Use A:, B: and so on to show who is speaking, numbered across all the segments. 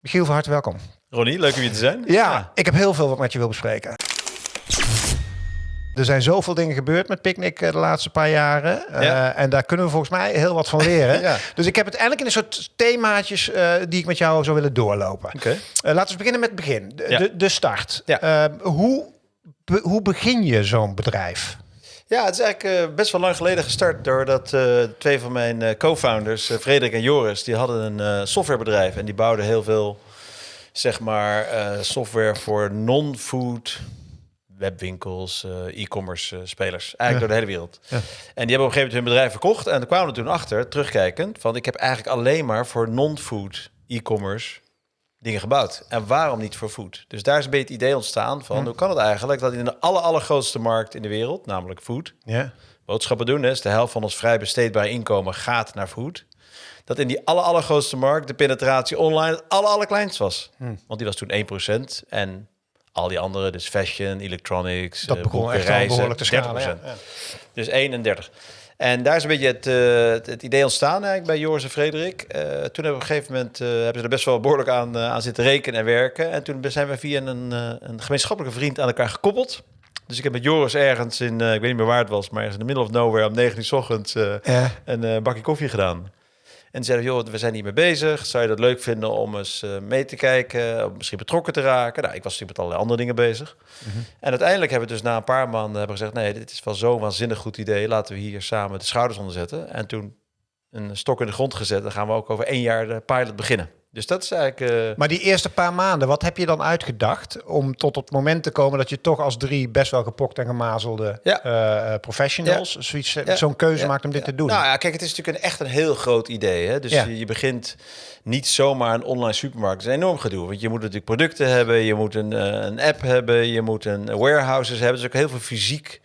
A: Michiel, van harte welkom.
B: Ronnie, leuk om hier te zijn.
A: Ja, ik heb heel veel wat met je wil bespreken. Er zijn zoveel dingen gebeurd met Picnic eh, de laatste paar jaren. Eh, en daar kunnen we volgens mij heel wat van leren.
B: Ja.
A: Dus ik heb het eigenlijk in een soort themaatjes eh, die ik met jou zou willen doorlopen. Laten we beginnen met het begin. De, de, de start. Hoe, be- hoe begin je zo'n bedrijf?
B: Ja, het is eigenlijk eh, best wel lang geleden gestart doordat eh, twee van mijn eh, co-founders, eh, Frederik en Joris, die hadden een softwarebedrijf en die bouwden heel veel, zeg maar, software voor non-food webwinkels, e-commerce spelers, eigenlijk
A: Ja.
B: door de hele wereld.
A: Ja.
B: En die hebben op een gegeven moment hun bedrijf verkocht en daar kwamen we toen achter, terugkijkend, van ik heb eigenlijk alleen maar voor non-food e-commerce dingen gebouwd. En waarom niet voor food? Dus daar is een beetje het idee ontstaan van, hoe kan het eigenlijk dat in de aller, allergrootste markt in de wereld, namelijk food,
A: Ja.
B: boodschappen doen, dus de helft van ons vrij besteedbaar inkomen gaat naar food. Dat in die aller, allergrootste markt de penetratie online het aller, allerkleinst was. Want die was toen 1% en al die andere, dus fashion, electronics,
A: Dat
B: eh,
A: begon
B: boeken,
A: echt
B: reizen,
A: behoorlijk te schalen.
B: 30%.
A: Ja. Ja.
B: Dus 31. En daar is een beetje het, eh, het, het idee ontstaan eigenlijk bij Joris en Frederik. Eh, toen hebben we op een gegeven moment eh, hebben ze er best wel behoorlijk aan, aan zitten rekenen en werken. En toen zijn we via een, een gemeenschappelijke vriend aan elkaar gekoppeld. Dus ik heb met Joris ergens in, ik weet niet meer waar het was, maar ergens in de middle of nowhere om 9 uur 's ochtends
A: Ja.
B: een bakje koffie gedaan. En zeiden, joh, we zijn hiermee bezig. Zou je dat leuk vinden om eens eh, mee te kijken? Of misschien betrokken te raken? Nou, ik was natuurlijk met allerlei andere dingen bezig. En uiteindelijk hebben we dus na een paar maanden hebben gezegd... nee, dit is wel zo'n waanzinnig goed idee. Laten we hier samen de schouders onder zetten. En toen een stok in de grond gezet. Dan gaan we ook over één jaar de pilot beginnen. Dus dat is eigenlijk... eh,
A: Maar die eerste paar maanden, wat heb je dan uitgedacht om tot het moment te komen dat je toch als drie best wel gepokt en gemazelde
B: Ja.
A: eh, eh, professionals zoiets,
B: Ja.
A: zo'n keuze maakt om dit te doen?
B: Nou ja, kijk, het is natuurlijk een, echt een heel groot idee. Hè? Dus je, je begint niet zomaar een online supermarkt. Het is een enorm gedoe. Want je moet natuurlijk producten hebben, je moet een, een app hebben, je moet een eh, warehouses hebben. Dus ook heel veel fysiek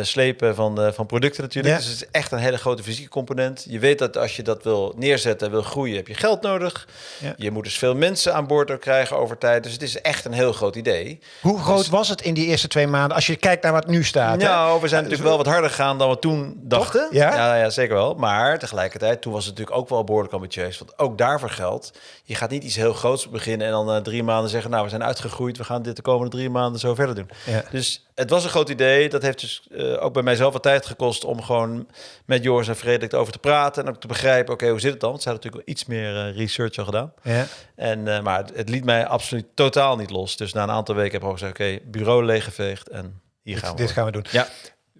B: slepen van, eh, van producten natuurlijk.
A: Ja.
B: Dus het is echt een hele grote fysieke component. Je weet dat als je dat wil neerzetten, wil groeien, heb je geld nodig.
A: Ja.
B: Je moet dus veel mensen aan boord ook krijgen over tijd. Dus het is echt een heel groot idee.
A: Hoe groot was het in die eerste twee maanden als je kijkt naar wat nu staat? hè?
B: Nou, we zijn natuurlijk wel wat harder gegaan dan we toen dachten.
A: Ja?
B: Ja, ja, zeker wel. Maar tegelijkertijd, toen was het natuurlijk ook wel behoorlijk ambitieus. Want ook daarvoor geldt, je gaat niet iets heel groots beginnen... en dan eh, drie maanden zeggen, nou, we zijn uitgegroeid... we gaan dit de komende drie maanden zo verder doen. Dus het was een groot idee. Dat heeft dus eh, ook bij mijzelf wat tijd gekost... om gewoon met Joris en Frederik over te praten... en ook te begrijpen, oké, hoe zit het dan? Want ze hadden natuurlijk wel iets meer eh, research al gedaan.
A: Ja.
B: En, eh, maar het, het liet mij absoluut totaal niet los. Dus na een aantal weken heb ik gezegd... oké, bureau leeggeveegd en hier gaan we.
A: dit gaan we doen.
B: Ja.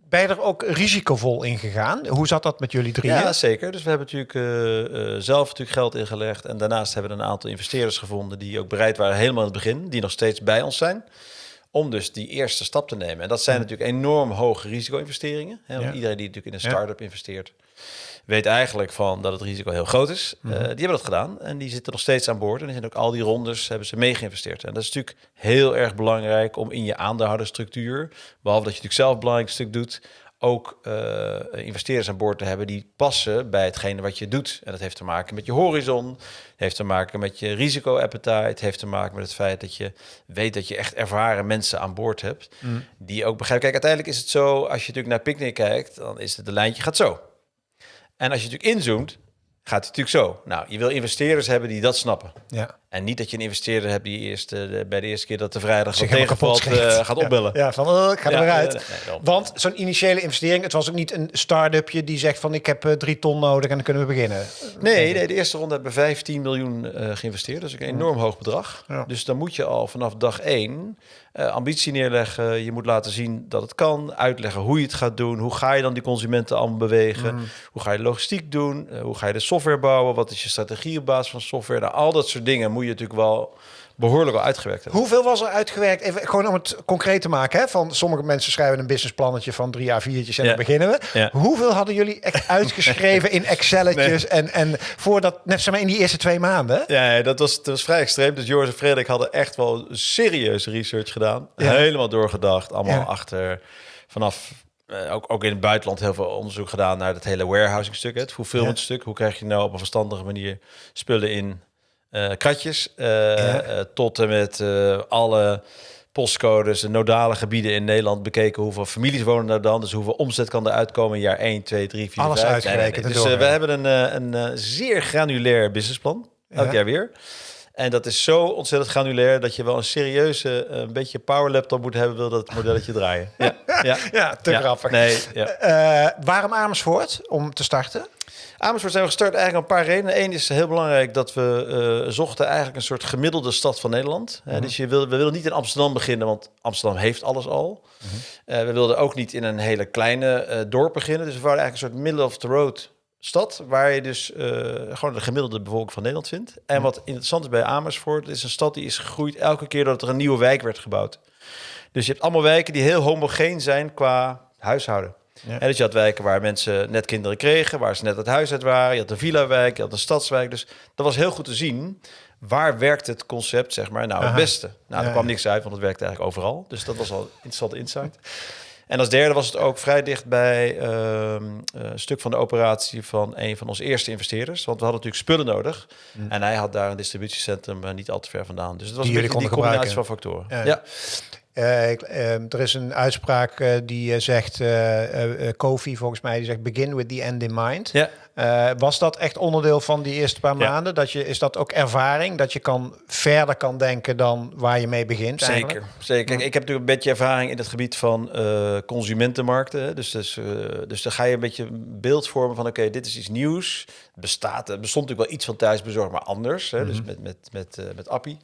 A: Ben je er ook risicovol in gegaan? Hoe zat dat met jullie drieën?
B: Ja, zeker. Dus we hebben natuurlijk zelf natuurlijk geld ingelegd. En daarnaast hebben we een aantal investeerders gevonden die ook bereid waren helemaal in het begin, die nog steeds bij ons zijn. Om dus die eerste stap te nemen. En dat zijn natuurlijk enorm hoge risico-investeringen. Hè? Want
A: Ja.
B: Iedereen die natuurlijk in een
A: Ja.
B: start-up investeert, weet eigenlijk van dat het risico heel groot is.
A: Mhm.
B: Eh, die hebben dat gedaan en die zitten nog steeds aan boord. En die zijn ook al die rondes hebben ze mee geïnvesteerd. En dat is natuurlijk heel erg belangrijk om in je aandeelhoudersstructuur, behalve dat je natuurlijk zelf een belangrijk stuk doet, ook eh, investeerders aan boord te hebben die passen bij hetgene wat je doet. En dat heeft te maken met je horizon, heeft te maken met je risico-appetite, heeft te maken met het feit dat je weet dat je echt ervaren mensen aan boord hebt, die ook begrijpen. Kijk, uiteindelijk is het zo, als je natuurlijk naar Picnic kijkt, dan is het de lijntje gaat zo. En als je natuurlijk inzoomt, gaat het natuurlijk zo. Nou, je wil investeerders hebben die dat snappen.
A: Ja.
B: En niet dat je een investeerder hebt die eerst, eh, de- bij de eerste keer dat de vrijdag
A: Zich
B: tegenvalt, eh, gaat opbellen.
A: Ja, ja, van oh, ik ga er
B: Ja,
A: weer uit.
B: nee, nee, nee, daarom.
A: Want zo'n initiële investering, het was ook niet een start-upje die zegt van ik heb eh, drie ton nodig en dan kunnen we beginnen.
B: Nee, nee, de eerste ronde hebben we 15 miljoen eh, geïnvesteerd. Dat is ook een enorm hoog bedrag.
A: Ja.
B: Dus dan moet je al vanaf dag één eh, ambitie neerleggen. Je moet laten zien dat het kan. Uitleggen hoe je het gaat doen. Hoe ga je dan die consumenten allemaal bewegen? Hoe ga je logistiek doen? Eh, hoe ga je de software bouwen? Wat is je strategie op basis van software? Nou, al dat soort dingen moet je natuurlijk wel behoorlijk wel uitgewerkt hebben.
A: Hoeveel was er uitgewerkt? Even gewoon om het concreet te maken. Hè? Van sommige mensen schrijven een businessplannetje van drie A4'tjes en
B: Ja.
A: dan beginnen we.
B: Ja.
A: Hoeveel hadden jullie echt uitgeschreven in Excelletjes en, en voordat, net zeg maar in die eerste twee maanden?
B: Ja, dat was, dat was vrij extreem. Dus Joris en Frederik hadden echt wel serieuze research gedaan.
A: Ja.
B: Helemaal doorgedacht. Allemaal achter, vanaf, eh, ook, ook in het buitenland heel veel onderzoek gedaan naar het hele warehousing stuk. Het fulfillment stuk. Hoe krijg je nou op een verstandige manier spullen in kratjes. eh, eh, tot en met eh, alle postcodes, de nodale gebieden in Nederland bekeken. Hoeveel families wonen daar dan? Dus hoeveel omzet kan er uitkomen in jaar 1, 2, 3, 4,
A: Alles
B: 5?
A: uitgerekend en
B: Dus eh, we hebben een, eh, een eh, zeer granulair businessplan. Elk
A: Ja.
B: jaar weer. En dat is zo ontzettend granulair dat je wel een serieuze, eh, een beetje power laptop moet hebben, wil dat het modelletje draaien. Ja, ja.
A: Ja, te
B: Ja.
A: grappig.
B: Nee.
A: Eh, waarom Amersfoort om te starten?
B: Amersfoort zijn we gestart eigenlijk om een paar redenen. Eén is heel belangrijk dat we eh, zochten eigenlijk een soort gemiddelde stad van Nederland. Hè, Dus je wil, we wilden niet in Amsterdam beginnen, want Amsterdam heeft alles al. Eh, we wilden ook niet in een hele kleine eh, dorp beginnen. Dus we waren eigenlijk een soort middle of the road stad, waar je dus eh, gewoon de gemiddelde bevolking van Nederland vindt. En wat interessant is bij Amersfoort, het is een stad die is gegroeid elke keer dat er een nieuwe wijk werd gebouwd. Dus je hebt allemaal wijken die heel homogeen zijn qua huishouden.
A: Ja.
B: Hè, dus je had wijken waar mensen net kinderen kregen, waar ze net het huis uit waren. Je had een villa-wijk, je had een stadswijk. Dus dat was heel goed te zien. Waar werkt het concept, zeg maar, nou het beste? Nou, er kwam niks uit, want het werkte eigenlijk overal. Dus dat was al een interessante insight. En als derde was het ook vrij dicht bij ehm, een stuk van de operatie van een van onze eerste investeerders. Want we hadden natuurlijk spullen nodig. En hij had daar een distributiecentrum eh, niet al te ver vandaan. Dus het was
A: Die
B: een beetje die combinatie van factoren.
A: Ja.
B: Ja.
A: Eh, ehm, er is een uitspraak eh, die eh, zegt, Kofi volgens mij, die zegt begin with the end in mind.
B: Ja.
A: Was dat echt onderdeel van die eerste paar
B: Ja.
A: maanden? Dat je, is dat ook ervaring? Dat je kan verder kan denken dan waar je mee begint? eigenlijk?
B: Zeker, zeker. Kijk, ik heb natuurlijk een beetje ervaring in het gebied van consumentenmarkten. Dus, dus, dus dan ga je een beetje een beeld vormen van... oké, dit is iets nieuws. Bestaat, er bestond natuurlijk wel iets van thuisbezorgd, maar anders. Hè? Dus met, met, met, eh, met Appie.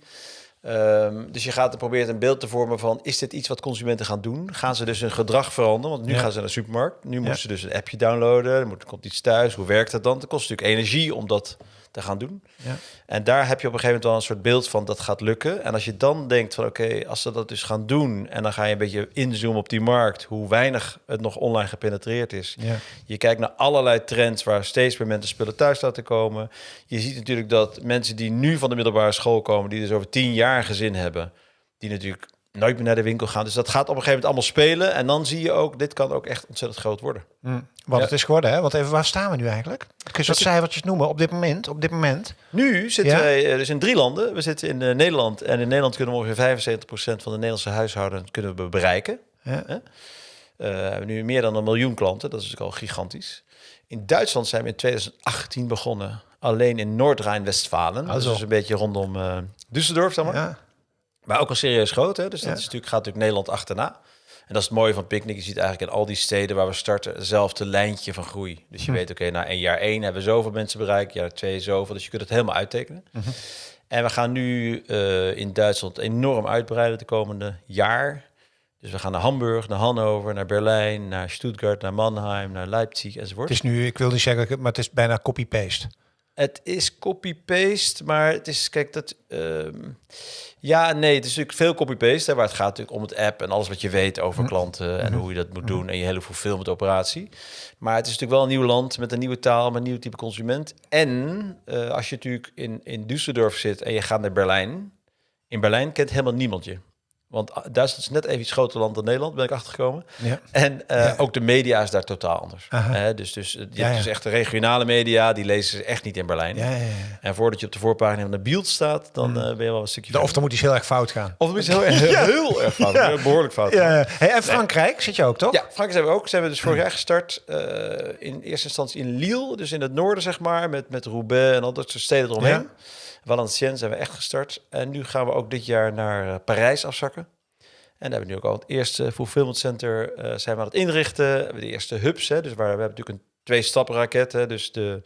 B: Ehm, dus je gaat er proberen een beeld te vormen van... is dit iets wat consumenten gaan doen? Gaan ze dus hun gedrag veranderen? Want nu
A: Ja.
B: gaan ze naar de supermarkt. Nu moeten
A: Ja.
B: ze dus een appje downloaden. Er moet, komt iets thuis. Hoe werkt dat dan? Het kost natuurlijk energie om dat te gaan doen.
A: Ja.
B: En daar heb je op een gegeven moment wel een soort beeld van dat gaat lukken. En als je dan denkt van oké, als ze dat dus gaan doen en dan ga je een beetje inzoomen op die markt, hoe weinig het nog online gepenetreerd is.
A: Ja.
B: Je kijkt naar allerlei trends waar steeds meer mensen spullen thuis laten komen. Je ziet natuurlijk dat mensen die nu van de middelbare school komen, die dus over tien jaar gezin hebben, die natuurlijk nooit meer naar de winkel gaan. Dus dat gaat op een gegeven moment allemaal spelen. En dan zie je ook, dit kan ook echt ontzettend groot worden.
A: Hm, Wat
B: Ja.
A: het is geworden, hè? Want even, waar staan we nu eigenlijk? Kun je wat cijfertjes noemen op dit moment? Op dit moment?
B: Nu zitten
A: Ja?
B: wij eh, dus in drie landen. We zitten in eh, Nederland. En in Nederland kunnen we ongeveer 75% van de Nederlandse huishoudens kunnen we bereiken.
A: Ja.
B: Eh, we hebben nu meer dan een miljoen klanten. Dat is natuurlijk al gigantisch. In Duitsland zijn we in 2018 begonnen. Alleen in Noord-Rijn-Westfalen.
A: Ah,
B: dat is een beetje rondom eh Düsseldorf, zeg maar.
A: Ja.
B: Maar ook al serieus groot, hè? Dus dat
A: Ja.
B: is natuurlijk, gaat natuurlijk Nederland achterna. En dat is het mooie van Picnic. Je ziet eigenlijk in al die steden waar we starten hetzelfde lijntje van groei. Dus je
A: Hm.
B: weet, oké, na een jaar één hebben we zoveel mensen bereikt, jaar twee zoveel. Dus je kunt het helemaal uittekenen.
A: Mhm.
B: En we gaan nu eh, in Duitsland enorm uitbreiden de komende jaar. Dus we gaan naar Hamburg, naar Hannover, naar Berlijn, naar Stuttgart, naar Mannheim, naar Leipzig enzovoort.
A: Het is nu, ik wil niet zeggen, maar het is bijna copy-paste.
B: Het is copy-paste, maar het is, kijk, dat... ehm, ja, nee, het is natuurlijk veel copy-paste, waar het gaat natuurlijk om het app en alles wat je weet over klanten en hoe je dat moet doen en je hele fulfillment operatie. Maar het is natuurlijk wel een nieuw land met een nieuwe taal, met een nieuw type consument. En eh, als je natuurlijk in, in Düsseldorf zit en je gaat naar Berlijn, in Berlijn kent helemaal niemand je. Want ah, Duitsland is net even iets groter land dan Nederland, ben ik achtergekomen.
A: Ja.
B: En eh, ook de media is daar totaal anders. Dus, dus eh, je
A: Ja,
B: hebt dus echt de regionale media, die lezen ze echt niet in Berlijn.
A: Ja, ja, ja.
B: En voordat je op de voorpagina van de Bild staat, dan eh, ben je wel een stukje
A: Of dan moet iets heel erg fout gaan.
B: Of het is heel, heel, heel erg fout,
A: Ja.
B: behoorlijk fout.
A: Hey, en Frankrijk zit je ook, toch?
B: Ja, Frankrijk zijn we ook. Zijn we dus vorig jaar gestart. in eerste instantie in Lille, dus in het noorden, zeg maar, met, met Roubaix en al dat soort steden eromheen. Valenciennes zijn we echt gestart. En nu gaan we ook dit jaar naar eh, Parijs afzakken. En daar hebben we nu ook al het eerste fulfillment center eh, zijn we aan het inrichten. We de eerste hubs, hè, dus waar we hebben natuurlijk een twee stappen raket. Hè, dus de,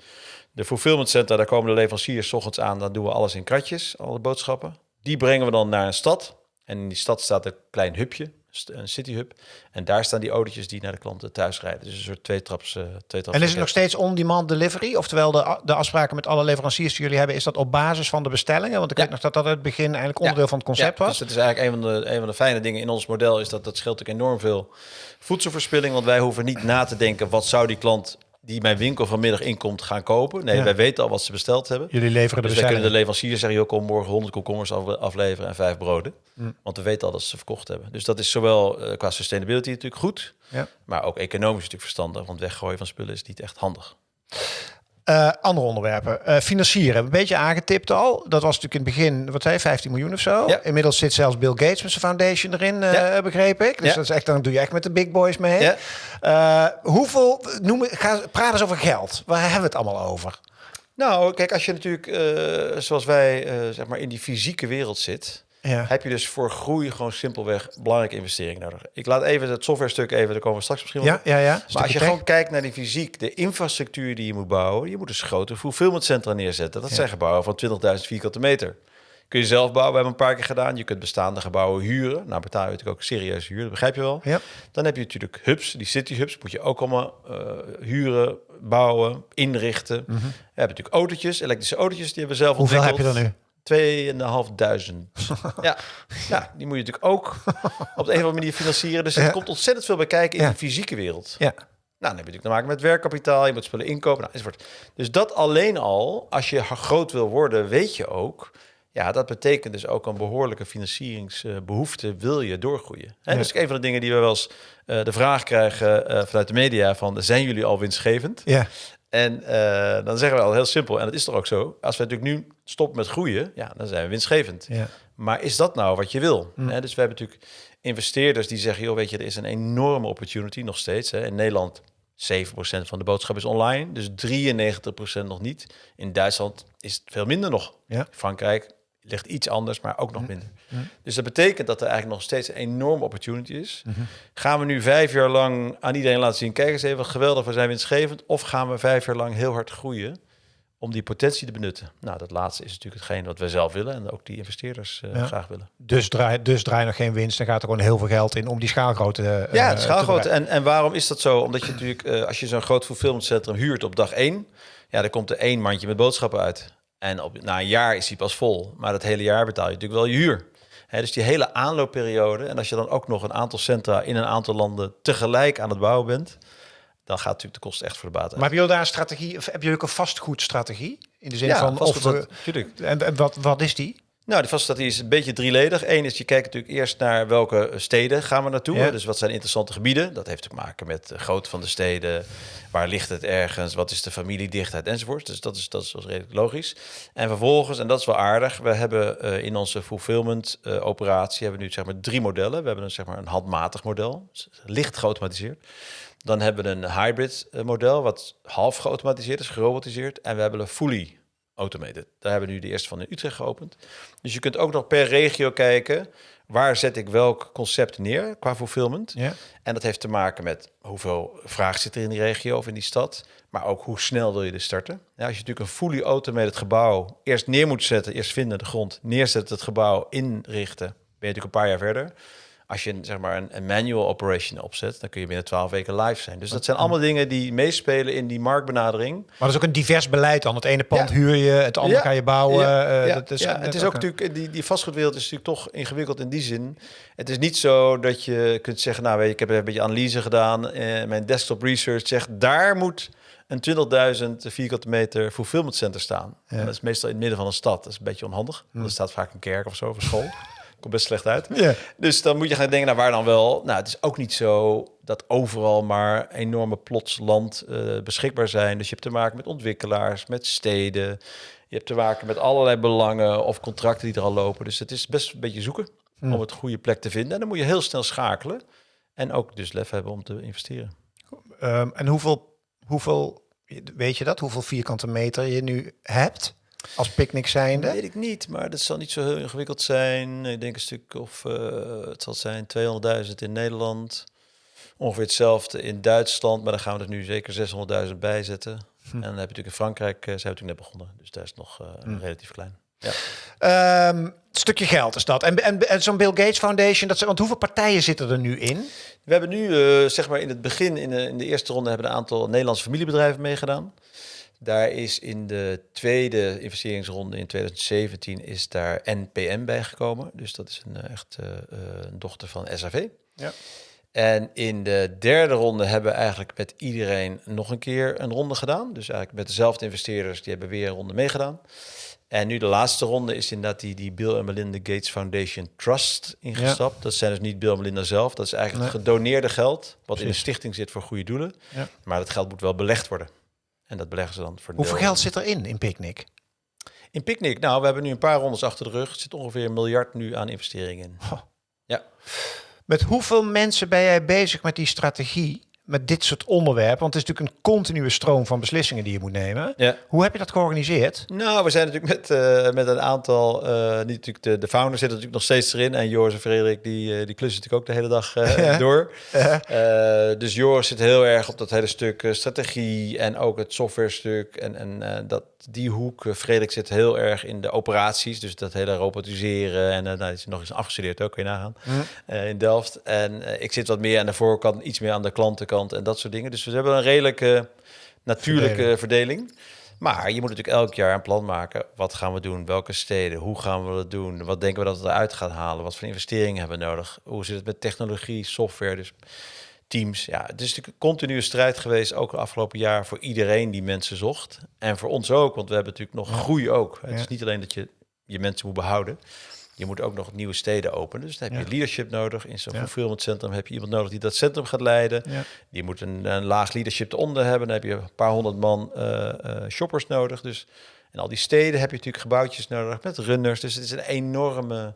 B: de fulfillment center, daar komen de leveranciers 's ochtends aan. Dan doen we alles in kratjes, alle boodschappen. Die brengen we dan naar een stad. En in die stad staat een klein hubje, een city hub. En daar staan die autootjes die naar de klanten thuis rijden. Dus een soort tweetraps. eh tweetraps
A: En is het nog steeds on-demand delivery? Oftewel de, de afspraken met alle leveranciers die jullie hebben, is dat op basis van de bestellingen? Want ik
B: Ja.
A: weet nog dat dat in het begin eigenlijk onderdeel
B: Ja.
A: van het concept
B: Ja,
A: was.
B: Dus dat is eigenlijk een van, de, een van de fijne dingen in ons model. Is dat dat scheelt ook enorm veel voedselverspilling. Want wij hoeven niet na te denken. Wat zou die klant die mijn winkel vanmiddag inkomt gaan kopen? Nee,
A: Ja.
B: wij weten al wat ze besteld hebben.
A: Jullie leveren de
B: Dus wij kunnen de leverancier zeggen, joh, kom morgen 100 komkommers af- afleveren en vijf broden.
A: Mm.
B: Want we weten al dat ze verkocht hebben. Dus dat is zowel eh, qua sustainability natuurlijk goed,
A: Ja.
B: maar ook economisch natuurlijk verstandig. Want weggooien van spullen is niet echt handig.
A: Eh, andere onderwerpen. Eh, financieren, een beetje aangetipt al. Dat was natuurlijk in het begin, wat zei je, 15 miljoen of zo.
B: Ja.
A: Inmiddels zit zelfs Bill Gates met zijn foundation erin, eh,
B: Ja.
A: begreep ik. Dus
B: Ja.
A: dat is echt, dan doe je echt met de big boys mee. Hoeveel, noem, ga, praat eens over geld. Waar hebben we het allemaal over?
B: Nou, kijk, als je natuurlijk, zoals wij, zeg maar, in die fysieke wereld zit,
A: Ja.
B: heb je dus voor groei gewoon simpelweg belangrijke investeringen nodig. Ik laat even het software stuk even, daar komen we straks misschien
A: Ja,
B: op.
A: ja, ja.
B: Maar als je
A: tech.
B: gewoon kijkt naar die fysiek, de infrastructuur die je moet bouwen, je moet dus grote fulfillmentcentra neerzetten. Dat
A: Ja.
B: zijn gebouwen van 20.000 vierkante meter. Kun je zelf bouwen, we hebben een paar keer gedaan. Je kunt bestaande gebouwen huren. Nou betaal je natuurlijk ook serieus huur, dat begrijp je wel.
A: Ja.
B: Dan heb je natuurlijk hubs, die city hubs moet je ook allemaal eh, huren, bouwen, inrichten. We hebben natuurlijk autootjes, elektrische autootjes, die hebben we zelf
A: Mhm. Hoeveel heb je
B: ontwikkeld.
A: er nu?
B: 2.500. ja. ja, die moet je natuurlijk ook op de een of andere manier financieren. Dus er
A: Ja.
B: komt ontzettend veel bij kijken in
A: Ja.
B: de fysieke wereld.
A: Ja.
B: Nou, dan heb je natuurlijk te maken met werkkapitaal, je moet spullen inkopen, nou, enzovoort. Dus dat alleen al, als je groot wil worden, weet je ook... Ja, dat betekent dus ook een behoorlijke financieringsbehoefte, wil je doorgroeien. Hè?
A: Ja.
B: Dus een van de dingen die we wel eens eh, de vraag krijgen eh, vanuit de media van... zijn jullie al winstgevend?
A: Ja.
B: En eh, dan zeggen we al heel simpel, en dat is toch ook zo... als we natuurlijk nu stoppen met groeien, ja, dan zijn we winstgevend.
A: Ja.
B: Maar is dat nou wat je wil?
A: Mm.
B: Hè, dus we hebben natuurlijk investeerders die zeggen... joh, weet je, er is een enorme opportunity nog steeds. Hè. In Nederland 7% van de boodschap is online, dus 93% nog niet. In Duitsland is het veel minder nog.
A: Ja.
B: Frankrijk ligt iets anders, maar ook nog minder.
A: Mm.
B: Dus dat betekent dat er eigenlijk nog steeds een enorme opportunity is.
A: Mhm.
B: Gaan we nu vijf jaar lang aan iedereen laten zien... kijk eens even, geweldig, we zijn winstgevend... of gaan we vijf jaar lang heel hard groeien om die potentie te benutten? Nou, dat laatste is natuurlijk hetgeen wat wij zelf willen... en ook die investeerders eh,
A: Ja.
B: graag willen.
A: Dus draai, dus draai nog geen winst. Dan gaat er gewoon heel veel geld in om die schaalgrootte eh,
B: Ja, schaalgrootte. En, en waarom is dat zo? Omdat je natuurlijk, eh, als je zo'n groot fulfillmentcentrum huurt op dag één, ja, dan komt er één mandje met boodschappen uit. En op, na een jaar is die pas vol. Maar dat hele jaar betaal je natuurlijk wel je huur. Dus die hele aanloopperiode. En als je dan ook nog een aantal centra in een aantal landen tegelijk aan het bouwen bent, dan gaat natuurlijk de kosten echt voor de baat uit.
A: Maar hebben jullie daar een strategie? Of hebben jullie ook een vastgoedstrategie? In de zin
B: ja,
A: van of we,
B: natuurlijk.
A: en, en wat, wat is die?
B: Nou, de vaststrategie is een beetje drieledig. Eén is, je kijkt natuurlijk eerst naar welke steden gaan we naartoe.
A: Ja.
B: Dus wat zijn interessante gebieden? Dat heeft te maken met de grootte van de steden. Waar ligt het ergens? Wat is de familiedichtheid enzovoort. Dus dat is, dat is redelijk logisch. En vervolgens, en dat is wel aardig, we hebben eh, in onze fulfillment eh, operatie hebben we nu zeg maar drie modellen. We hebben een, zeg maar, een handmatig model, licht geautomatiseerd. Dan hebben we een hybrid eh, model, wat half geautomatiseerd is, gerobotiseerd. En we hebben een fully automated. Daar hebben we nu de eerste van in Utrecht geopend. Dus je kunt ook nog per regio kijken, waar zet ik welk concept neer qua fulfillment.
A: Ja.
B: En dat heeft te maken met hoeveel vraag zit er in die regio of in die stad. Maar ook hoe snel wil je dus starten. Ja, als je natuurlijk een fully automated gebouw eerst neer moet zetten, eerst vinden de grond, neerzetten het gebouw, inrichten, ben je natuurlijk een paar jaar verder. Als je zeg maar een, een manual operation opzet, dan kun je binnen 12 weken live zijn. Dus dat zijn allemaal dingen die meespelen in die marktbenadering.
A: Maar dat is ook een divers beleid dan. Het ene pand
B: Ja.
A: huur je, het andere
B: Ja.
A: ga je bouwen.
B: Ja,
A: eh, dat is,
B: het is ook natuurlijk, die, die vastgoedwereld is natuurlijk toch ingewikkeld in die zin. Het is niet zo dat je kunt zeggen, nou weet je, ik heb een beetje analyse gedaan. Eh, mijn desktop research zegt, daar moet een 20.000 vierkante meter fulfillment center staan.
A: Ja.
B: En dat is meestal in het midden van een stad. Dat is een beetje onhandig. Er staat vaak een kerk of zo, of een school. Komt best slecht uit. Dus dan moet je gaan denken, nou waar dan wel? Nou, het is ook niet zo dat overal maar enorme plots land eh, beschikbaar zijn. Dus je hebt te maken met ontwikkelaars, met steden. Je hebt te maken met allerlei belangen of contracten die er al lopen. Dus het is best een beetje zoeken om het goede plek te vinden. En dan moet je heel snel schakelen. En ook dus lef hebben om te investeren.
A: Ehm, en hoeveel, hoeveel, weet je dat? Hoeveel vierkante meter je nu hebt als picknick zijnde?
B: Dat weet ik niet, maar dat zal niet zo heel ingewikkeld zijn. Ik denk een stuk of uh, het zal zijn 200.000 in Nederland. Ongeveer hetzelfde in Duitsland, maar dan gaan we er nu zeker 600.000 bij zetten. Hm. En dan heb je natuurlijk in Frankrijk, uh, zijn we natuurlijk net begonnen. Dus daar is het nog uh, hm. relatief klein.
A: Ja. Um, stukje geld is dat. En, en, en zo'n Bill Gates Foundation, dat, want hoeveel partijen zitten er nu in?
B: We hebben nu, uh, zeg maar in het begin, in de, in de eerste ronde, hebben een aantal Nederlandse familiebedrijven meegedaan. Daar is in de tweede investeringsronde in 2017 is daar NPM bijgekomen. Dus dat is een echt uh, een dochter van SAV.
A: Ja.
B: En in de derde ronde hebben we eigenlijk met iedereen nog een keer een ronde gedaan. Dus eigenlijk met dezelfde investeerders, die hebben weer een ronde meegedaan. En nu de laatste ronde is inderdaad die, die Bill en Melinda Gates Foundation Trust ingestapt. Ja. Dat zijn dus niet Bill en Melinda zelf. Dat is eigenlijk nee. gedoneerde geld, wat Precies. in een stichting zit voor goede doelen. Ja. Maar dat geld moet wel belegd worden. En dat beleggen ze dan voor
A: Hoeveel geld zit erin in Picnic?
B: In Picnic? Nou, we hebben nu een paar rondes achter de rug. Er zit ongeveer een miljard nu aan investeringen in. Oh. Ja.
A: Met hoeveel mensen ben jij bezig met die strategie met dit soort onderwerpen? Want het is natuurlijk een continue stroom van beslissingen die je moet nemen.
B: Ja.
A: Hoe heb je dat georganiseerd?
B: Nou, we zijn natuurlijk met, eh, met een aantal, eh niet natuurlijk de, de founders zitten natuurlijk nog steeds erin. En Joris en Frederik, die, eh, die klussen natuurlijk ook de hele dag door. Dus Joris zit heel erg op dat hele stuk strategie en ook het software stuk. En, en dat, die hoek, Frederik zit heel erg in de operaties. Dus dat hele robotiseren. En nou, is nog eens afgestudeerd ook, kun je nagaan, in Delft. En ik zit wat meer aan de voorkant, iets meer aan de klantenkant en dat soort dingen. Dus we hebben een redelijke natuurlijke verdeling. Maar je moet natuurlijk elk jaar een plan maken. Wat gaan we doen? Welke steden? Hoe gaan we dat doen? Wat denken we dat we eruit gaan halen? Wat voor investeringen hebben we nodig? Hoe zit het met technologie, software? Dus teams. Ja, het is natuurlijk een continue strijd geweest, ook het afgelopen jaar, voor iedereen die mensen zocht. En voor ons ook, want we hebben natuurlijk nog groei ook. Het
A: Ja.
B: is niet alleen dat je je mensen moet behouden. Je moet ook nog nieuwe steden openen. Dus dan heb je
A: Ja.
B: leadership nodig. In zo'n
A: Ja.
B: fulfillment centrum heb je iemand nodig die dat centrum gaat leiden.
A: Ja.
B: Die moet een, een laag leadership eronder hebben. Dan heb je een paar honderd man eh, eh, shoppers nodig. Dus in al die steden heb je natuurlijk gebouwtjes nodig met runners. Dus het is een enorme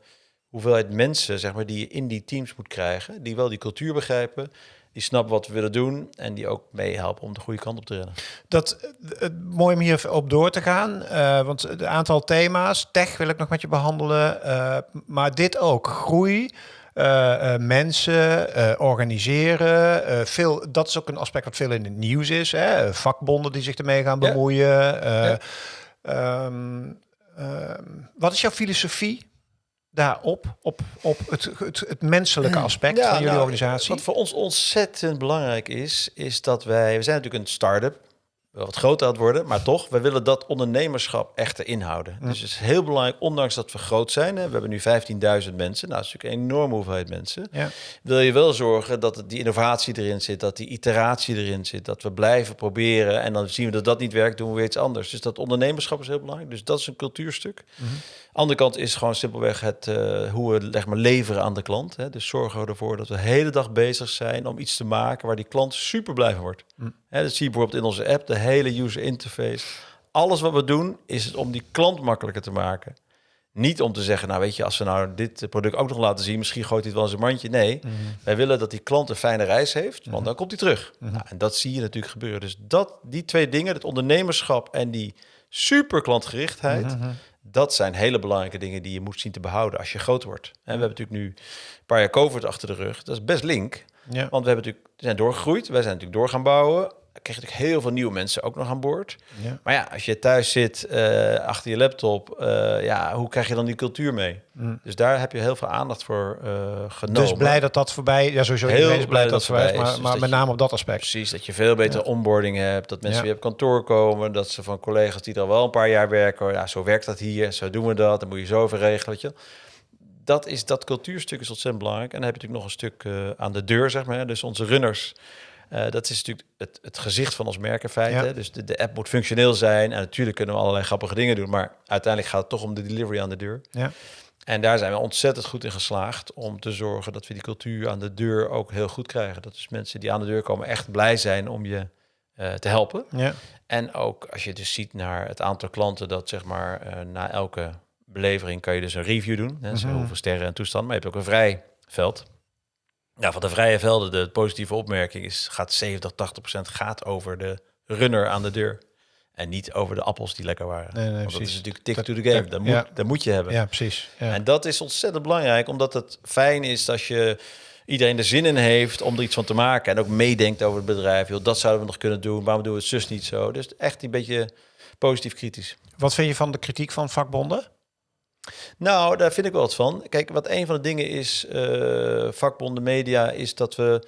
B: hoeveelheid mensen zeg maar, die je in die teams moet krijgen. Die wel die cultuur begrijpen. Die snappen wat we willen doen. En die ook meehelpen om de goede kant op te rennen.
A: Dat, eh, het mooi om hier op door te gaan. eh, want het aantal thema's, tech wil ik nog met je behandelen. eh, maar dit ook, groei. mensen organiseren. veel, dat is ook een aspect wat veel in het nieuws is. Hè? Vakbonden die zich ermee gaan bemoeien. eh,
B: Ja.
A: ehm, ehm, wat is jouw filosofie daarop? Op, op het, het, het menselijke aspect van jullie
B: nou,
A: organisatie?
B: Wat voor ons ontzettend belangrijk is, is dat wij... We zijn natuurlijk een start-up, wat groter aan het worden, maar toch, we willen dat ondernemerschap echt erin houden. Dus het is heel belangrijk, ondanks dat we groot zijn, hè, we hebben nu 15.000 mensen, nou, dat is natuurlijk een enorme hoeveelheid mensen,
A: ja.
B: wil je wel zorgen dat die innovatie erin zit, dat die iteratie erin zit, dat we blijven proberen en dan zien we dat dat niet werkt, doen we weer iets anders. Dus dat ondernemerschap is heel belangrijk, dus dat is een cultuurstuk. Andere kant is gewoon simpelweg het, eh, hoe we zeg maar, leveren aan de klant. Hè. Dus zorgen we ervoor dat we de hele dag bezig zijn om iets te maken waar die klant super blij van wordt. Hè, dat zie je bijvoorbeeld in onze app, de hele user interface. Alles wat we doen is het om die klant makkelijker te maken. Niet om te zeggen, nou weet je, als we nou dit product ook nog laten zien, misschien gooit hij het wel in zijn mandje. Nee, wij willen dat die klant een fijne reis heeft, want dan komt hij terug. Nou, en dat zie je natuurlijk gebeuren. Dus dat, die twee dingen, het ondernemerschap en die super klantgerichtheid, dat zijn hele belangrijke dingen die je moet zien te behouden als je groot wordt. En we hebben natuurlijk nu een paar jaar COVID achter de rug. Dat is best link.
A: Ja.
B: Want we hebben natuurlijk, we zijn doorgegroeid. Wij zijn natuurlijk door gaan bouwen. Je natuurlijk heel veel nieuwe mensen ook nog aan boord.
A: Ja.
B: Maar ja, als je thuis zit eh, achter je laptop, eh, ja, hoe krijg je dan die cultuur mee? Dus daar heb je heel veel aandacht voor eh, genomen.
A: Dus blij dat dat voorbij... Ja, sowieso
B: Heel blij
A: blij dat
B: dat
A: voorbij is. Maar,
B: Dus
A: maar met
B: je-
A: name op dat aspect.
B: Precies, dat je veel betere onboarding hebt. Dat mensen
A: Ja.
B: weer op kantoor komen. Dat ze van collega's die er al wel een paar jaar werken. Ja, zo werkt dat hier, zo doen we dat. Dan moet je zo over regelen. Weet je. Dat, is, dat cultuurstuk is ontzettend belangrijk. En dan heb je natuurlijk nog een stuk aan de deur, zeg maar. Dus onze runners. Eh, dat is natuurlijk het, het gezicht van ons merk in feite.
A: Ja.
B: Dus de, de app moet functioneel zijn. En natuurlijk kunnen we allerlei grappige dingen doen. Maar uiteindelijk gaat het toch om de delivery aan de deur.
A: Ja.
B: En daar zijn we ontzettend goed in geslaagd om te zorgen dat we die cultuur aan de deur ook heel goed krijgen. Dat dus mensen die aan de deur komen echt blij zijn om je eh, te helpen.
A: Ja.
B: En ook als je dus ziet naar het aantal klanten dat zeg maar eh, na elke belevering kan je dus een review doen. Hè,
A: Mhm.
B: hoeveel sterren en toestand. Maar je hebt ook een vrij veld. Ja, van de vrije velden, de positieve opmerking is, gaat 70, 80 procent gaat over de runner aan de deur. En niet over de appels die lekker waren.
A: Nee, nee,
B: Want dat is natuurlijk tick to the game.
A: dat- ja.
B: moet, dat moet je hebben.
A: ja, precies. Ja.
B: En dat is ontzettend belangrijk, omdat het fijn is als je iedereen er zin in heeft om er iets van te maken. En ook meedenkt over het bedrijf. Joh, dat zouden we nog kunnen doen. Waarom doen we het zus niet zo? Dus echt een beetje positief kritisch.
A: Wat vind je van de kritiek van vakbonden?
B: Nou, daar vind ik wel wat van. Kijk, wat een van de dingen is, eh, vakbonden media, is dat we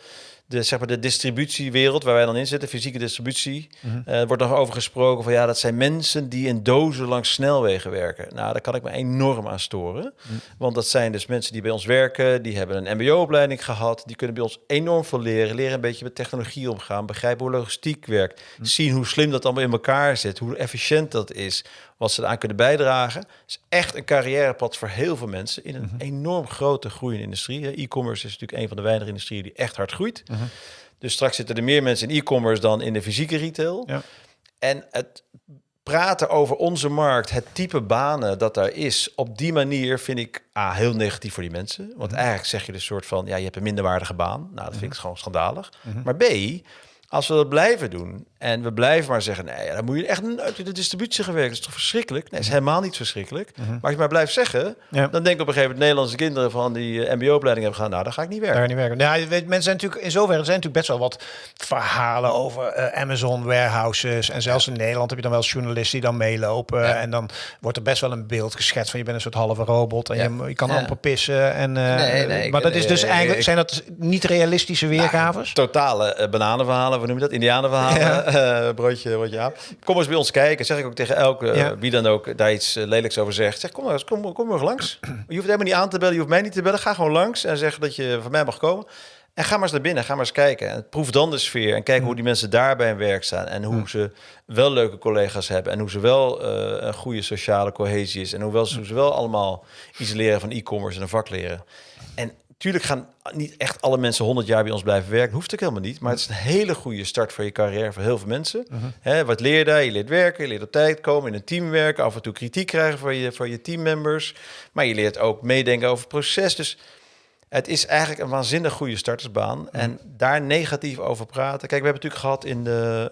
B: de, zeg maar, de distributiewereld waar wij dan in zitten, fysieke distributie, eh, wordt nog over gesproken van ja, dat zijn mensen die in dozen langs snelwegen werken. Nou, daar kan ik me enorm aan storen. Want dat zijn dus mensen die bij ons werken, die hebben een mbo-opleiding gehad, die kunnen bij ons enorm veel leren, leren een beetje met technologie omgaan, begrijpen hoe logistiek werkt, zien hoe slim dat allemaal in elkaar zit, hoe efficiënt dat is, wat ze eraan kunnen bijdragen. Het is echt een carrièrepad voor heel veel mensen in een enorm grote groeiende industrie. E-commerce is natuurlijk een van de weinige industrieën die echt hard groeit. Dus straks zitten er meer mensen in e-commerce dan in de fysieke retail.
A: Ja.
B: En het praten over onze markt, het type banen dat daar is, op die manier vind ik A, heel negatief voor die mensen. Want eigenlijk zeg je dus soort van, ja, je hebt een minderwaardige baan. Nou, dat vind ik gewoon schandalig. Maar B, als we dat blijven doen en we blijven maar zeggen, nee, dan moet je echt uit de distributie gaan werken. Dat is toch verschrikkelijk? Nee, is helemaal niet verschrikkelijk. Maar als je maar blijft zeggen,
A: Ja.
B: dan denk ik op een gegeven moment Nederlandse kinderen van die eh, MBO-opleiding hebben gaan, nou, dan ga ik niet werken.
A: Daar niet werken. Je weet, mensen zijn natuurlijk in zoverre er zijn natuurlijk best wel wat verhalen over eh, Amazon warehouses en zelfs in Nederland heb je dan wel journalisten die dan meelopen
B: Ja.
A: en dan wordt er best wel een beeld geschetst van je bent een soort halve robot en
B: Ja.
A: je, je kan amper pissen en eh,
B: Nee, nee, ik-
A: maar dat is dus eigenlijk zijn dat niet realistische weergaves?
B: Totale bananenverhalen, we noemen dat? Indianenverhalen, eh, broodje, broodje aap. Kom eens bij ons kijken, zeg ik ook tegen elke, eh,
A: Ja.
B: wie dan ook daar iets eh, lelijks over zegt. Zeg, kom maar eens, kom, kom maar eens langs. Je hoeft helemaal niet aan te bellen, je hoeft mij niet te bellen. Ga gewoon langs en zeg dat je van mij mag komen. En ga maar eens naar binnen, ga maar eens kijken. En proef dan de sfeer en kijk hoe die mensen daar bij hun werk staan. En hoe ze wel leuke collega's hebben. En hoe ze wel een goede sociale cohesie is. En hoewel ze, hoe ze wel allemaal iets leren van e-commerce en een vak leren. En natuurlijk gaan niet echt alle mensen 100 jaar bij ons blijven werken. Hoeft ook helemaal niet. Maar het is een hele goede start voor je carrière voor heel veel mensen. Hè, wat leer je daar? Je leert werken, je leert op tijd komen, in een team werken, af en toe kritiek krijgen van je, van je teammembers. Maar je leert ook meedenken over het proces. Dus het is eigenlijk een waanzinnig goede startersbaan. En daar negatief over praten. Kijk, we hebben natuurlijk gehad in de,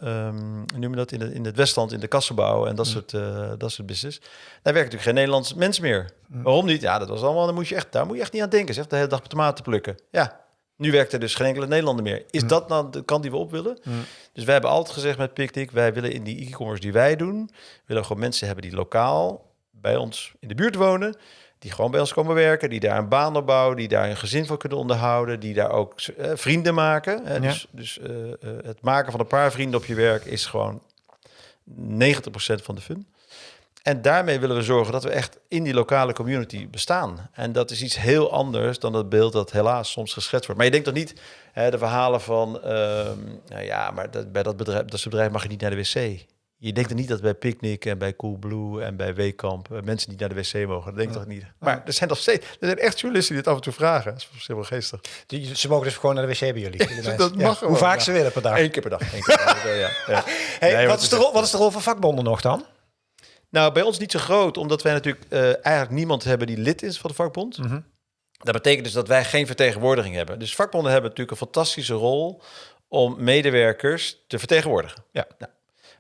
B: hoe noem je dat, in, de, in het Westland, in de kassenbouw en dat, soort, eh, dat soort business. Daar werken natuurlijk geen Nederlands mensen meer. Waarom niet? Ja, dat was allemaal, dan moet je echt, daar moet je echt niet aan denken. Zeg, de hele dag tomaten plukken. Ja, nu werkt er dus geen enkele Nederlander meer. Is dat nou de kant die we op willen? Dus wij hebben altijd gezegd met Picnic, wij willen in die e-commerce die wij doen, willen gewoon mensen hebben die lokaal bij ons in de buurt wonen, die gewoon bij ons komen werken, die daar een baan opbouwen, die daar een gezin van kunnen onderhouden, die daar ook eh, vrienden maken. Hè?
A: Ja.
B: Dus, dus eh, eh, het maken van een paar vrienden op je werk is gewoon 90% van de fun. En daarmee willen we zorgen dat we echt in die lokale community bestaan. En dat is iets heel anders dan het beeld dat helaas soms geschetst wordt. Maar je denkt toch niet hè, de verhalen van... ehm, nou ja, maar dat, bij dat bedrijf, dat bedrijf mag je niet naar de wc. Je denkt er niet dat bij Picnic en bij Coolblue en bij Weekamp... eh, mensen niet naar de wc mogen. Dat denk ik toch niet. Maar er zijn nog steeds... Er zijn echt journalisten die dit af en toe vragen. Dat is helemaal geestig.
A: Die, ze mogen dus gewoon naar de wc bij jullie.
B: Dat mag
A: Hoe vaak ze willen per dag.
B: Eén keer per dag. Eén keer per dag. ja, ja.
A: Hey,
B: Nee,
A: wat, is de rol, wat is de rol van vakbonden nog dan?
B: Nou, bij ons niet zo groot, omdat wij natuurlijk eh, eigenlijk niemand hebben die lid is van de vakbond. Dat betekent dus dat wij geen vertegenwoordiging hebben. Dus vakbonden hebben natuurlijk een fantastische rol om medewerkers te vertegenwoordigen.
A: Ja.
B: Nou,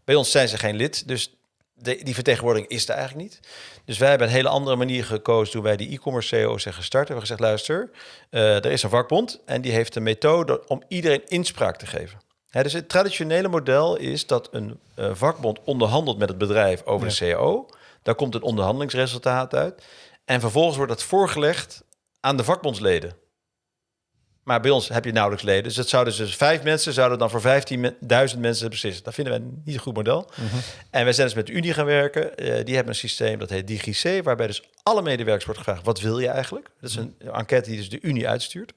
B: bij ons zijn ze geen lid, dus de, die vertegenwoordiging is er eigenlijk niet. Dus wij hebben een hele andere manier gekozen toen wij die e-commerce CEO zijn gestart. We hebben gezegd, luister, eh, er is een vakbond en die heeft een methode om iedereen inspraak te geven. Dus het traditionele model is dat een eh, vakbond onderhandelt met het bedrijf over de CEO. Daar komt een onderhandelingsresultaat uit. En vervolgens wordt dat voorgelegd aan de vakbondsleden. Maar bij ons heb je nauwelijks leden. Dus het zouden dus vijf mensen zouden dan voor 15.000 mensen beslissen. Dat vinden wij niet een goed model. En wij zijn dus met de Unie gaan werken. Eh, die hebben een systeem dat heet DigiC, waarbij dus alle medewerkers wordt gevraagd: wat wil je eigenlijk? Dat is een enquête die dus de Unie uitstuurt.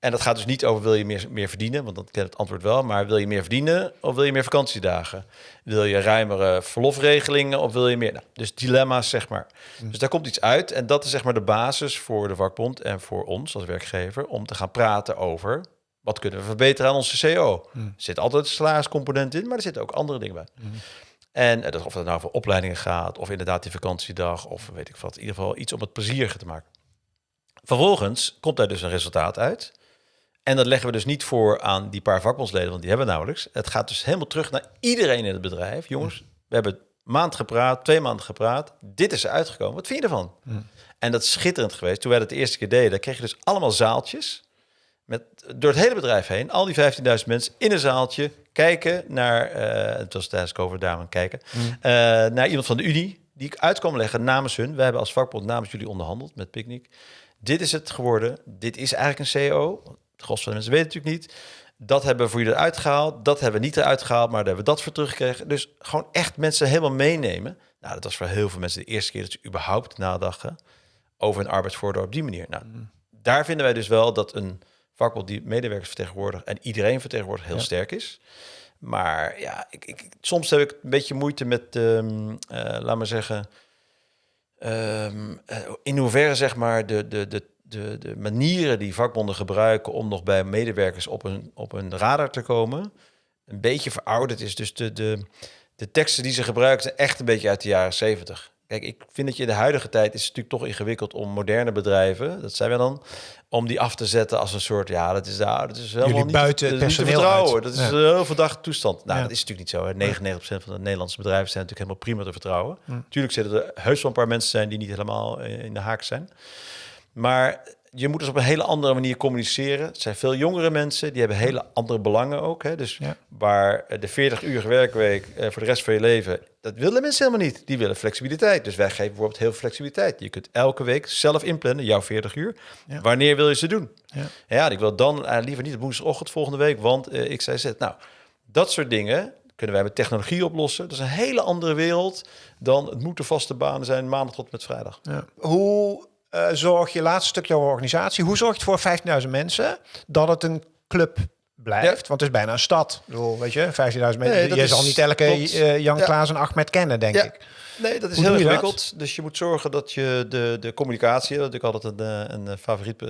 B: En dat gaat dus niet over wil je meer, meer verdienen, want dat kent het antwoord wel. Maar wil je meer verdienen of wil je meer vakantiedagen? Wil je ruimere verlofregelingen of wil je meer? Nou, dus dilemma's, zeg maar. Dus daar komt iets uit. En dat is zeg maar de basis voor de vakbond en voor ons als werkgever... om te gaan praten over wat kunnen we verbeteren aan onze CO. Er zit altijd een salariscomponent in, maar er zitten ook andere dingen bij. En eh, dat, of het nou voor opleidingen gaat, of inderdaad die vakantiedag... of weet ik wat, in ieder geval iets om het plezieriger te maken. Vervolgens komt daar dus een resultaat uit... En dat leggen we dus niet voor aan die paar vakbondsleden, want die hebben we nauwelijks. Het gaat dus helemaal terug naar iedereen in het bedrijf. Jongens, we hebben maand gepraat, twee maanden gepraat. Dit is er uitgekomen. Wat vind je ervan? En dat is schitterend geweest. Toen wij dat de eerste keer deden, kreeg je dus allemaal zaaltjes. Met, door het hele bedrijf heen, al die 15.000 mensen in een zaaltje kijken naar, eh, het was tijdens COVID daar aan kijken, eh, naar iemand van de Unie die ik uit kwam leggen namens hun. We hebben als vakbond namens jullie onderhandeld met Picnic. Dit is het geworden. Dit is eigenlijk een CEO. Het gros van de mensen weten het natuurlijk niet. Dat hebben we voor jullie eruit gehaald. Dat hebben we niet eruit gehaald, maar daar hebben we dat voor teruggekregen. Dus gewoon echt mensen helemaal meenemen. Nou, dat was voor heel veel mensen de eerste keer dat ze überhaupt nadachten over een arbeidsvoordeel op die manier. Nou, daar vinden wij dus wel dat een vakbond die medewerkers vertegenwoordigt en iedereen vertegenwoordigt heel sterk is. Maar ja, ik, ik, soms heb ik een beetje moeite met, ehm eh, laat maar zeggen, ehm, eh, in hoeverre zeg maar de, de, de, de, de manieren die vakbonden gebruiken om nog bij medewerkers op een, op een radar te komen, een beetje verouderd is. Dus de, de, de teksten die ze gebruiken zijn echt een beetje uit de jaren 70. Kijk, ik vind dat je in de huidige tijd is het natuurlijk toch ingewikkeld om moderne bedrijven, dat zijn we dan, om die af te zetten als een soort, ja, dat is, nou, dat is helemaal
A: Jullie
B: niet,
A: buiten
B: dat
A: het
B: is niet te vertrouwen.
A: uit.
B: Dat is
A: Ja.
B: een heel verdachte toestand. Nou,
A: Ja.
B: dat is natuurlijk niet zo. Hè. 99% van de Nederlandse bedrijven zijn natuurlijk helemaal prima te vertrouwen. Natuurlijk zullen er heus wel een paar mensen zijn die niet helemaal eh, in de haak zijn. Maar je moet dus op een hele andere manier communiceren. Het zijn veel jongere mensen, die hebben hele andere belangen ook. Hè? Dus
A: Ja.
B: waar eh, de 40 uur werkweek eh, voor de rest van je leven, dat willen mensen helemaal niet. Die willen flexibiliteit. Dus wij geven bijvoorbeeld heel veel flexibiliteit. Je kunt elke week zelf inplannen, jouw 40 uur.
A: Ja.
B: Wanneer wil je ze doen?
A: Ja.
B: Ja, ik wil dan eh, liever niet op woensdagochtend volgende week, want eh, ik zei zet. Nou, dat soort dingen kunnen wij met technologie oplossen. Dat is een hele andere wereld dan het moeten vaste banen zijn maandag tot met vrijdag.
A: Ja. Hoe eh, zorg je, laatste stuk jouw organisatie, hoe zorg je voor 15.000 mensen dat het een club blijft? Want het is bijna een stad. Ik bedoel, weet je, 15.000 mensen.
B: Nee,
A: je zal niet elke eh, Jan
B: Ja.
A: Klaas en Ahmed kennen, denk
B: Ja.
A: ik.
B: Nee, dat is
A: Hoe
B: heel ingewikkeld. Dus je moet zorgen dat je de, de communicatie, dat ik altijd een, eh, een favoriet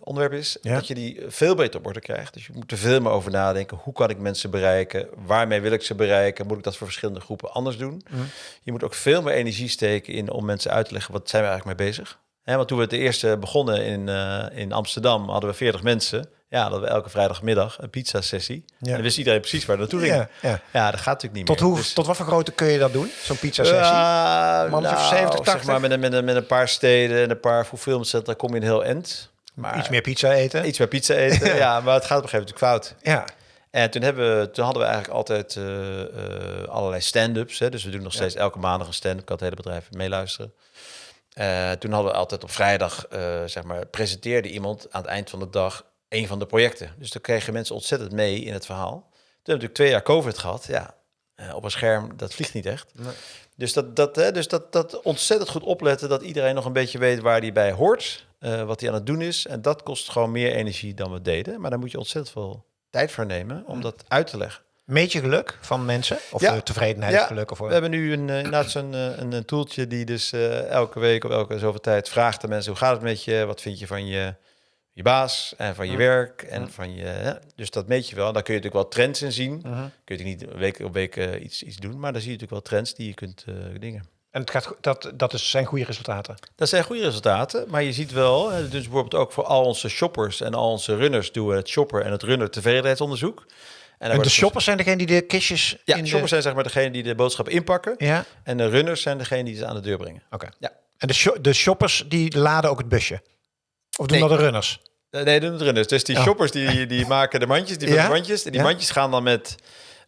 B: onderwerp is, dat je die veel beter op orde krijgt. Dus je moet er veel meer over nadenken. Hoe kan ik mensen bereiken? Waarmee wil ik ze bereiken? Moet ik dat voor verschillende groepen anders doen?
A: Mhm.
B: Je moet ook veel meer energie steken in om mensen uit te leggen wat zijn we eigenlijk mee bezig. Hè, want toen we het eerste begonnen in, eh, in Amsterdam, hadden we 40 mensen. Ja, dat we elke vrijdagmiddag een pizza sessie.
A: Ja.
B: En dan wist iedereen precies waar naartoe ging.
A: Ja, ja.
B: Ja, dat gaat natuurlijk niet
A: Tot,
B: meer.
A: hoe,
B: Dus-
A: tot wat voor grootte kun je dat doen? Zo'n pizza-sessie? of
B: nou,
A: 70,
B: zeg
A: 80?
B: maar met een, met, een, met een paar steden en een paar fulfillmentcentra kom je een heel end. Maar
A: Iets meer pizza eten?
B: iets meer pizza eten. ja. maar het gaat op een gegeven moment fout.
A: Ja.
B: En toen, hebben we, toen hadden we eigenlijk altijd eh, allerlei stand-ups. Dus we doen nog steeds elke maandag een stand-up. kan het hele bedrijf meeluisteren. Eh, toen hadden we altijd op vrijdag, eh, zeg maar, presenteerde iemand aan het eind van de dag een van de projecten. Dus dan kregen mensen ontzettend mee in het verhaal. Toen hebben we natuurlijk twee jaar COVID gehad. Ja, eh, op een scherm, dat vliegt niet echt. Dus, dat, dat, hè, dus dat, dat ontzettend goed opletten dat iedereen nog een beetje weet waar hij bij hoort, wat hij aan het doen is. En dat kost gewoon meer energie dan we deden. Maar daar moet je ontzettend veel tijd voor nemen om dat uit te leggen.
A: Meet je geluk van mensen? Of
B: Ja.
A: de tevredenheid,
B: Ja,
A: geluk? Of,
B: We hebben nu een, eh, inderdaad zo'n eh, een, een toeltje die dus eh, elke week of elke zoveel tijd vraagt aan mensen hoe gaat het met je? Wat vind je van je, je baas en van je werk en van je... hè? Dus dat meet je wel. Daar kun je natuurlijk wel trends in zien.
A: Mhm.
B: Kun je niet week op week eh, iets, iets doen, maar dan zie je natuurlijk wel trends die je kunt eh, dingen.
A: En het gaat, dat, dat is, zijn goede resultaten.
B: Dat zijn goede resultaten, maar je ziet wel, dus bijvoorbeeld ook voor al onze shoppers en al onze runners doen we het shopper en het runner tevredenheidsonderzoek. En,
A: de shoppers zijn degene die de kistjes
B: ja,
A: in
B: shoppers
A: de...
B: zijn zeg maar degene die de boodschap inpakken
A: Ja,
B: en de runners zijn degene die ze aan de deur brengen.
A: oké.
B: Ja.
A: En de, sho- de shoppers die laden ook het busje? Of doen
B: Nee.
A: dat de runners?
B: Eh, Nee, doen het runners. Dus die
A: Oh.
B: shoppers die, die maken de mandjes, die
A: Ja?
B: de mandjes. En die
A: Ja?
B: mandjes gaan dan met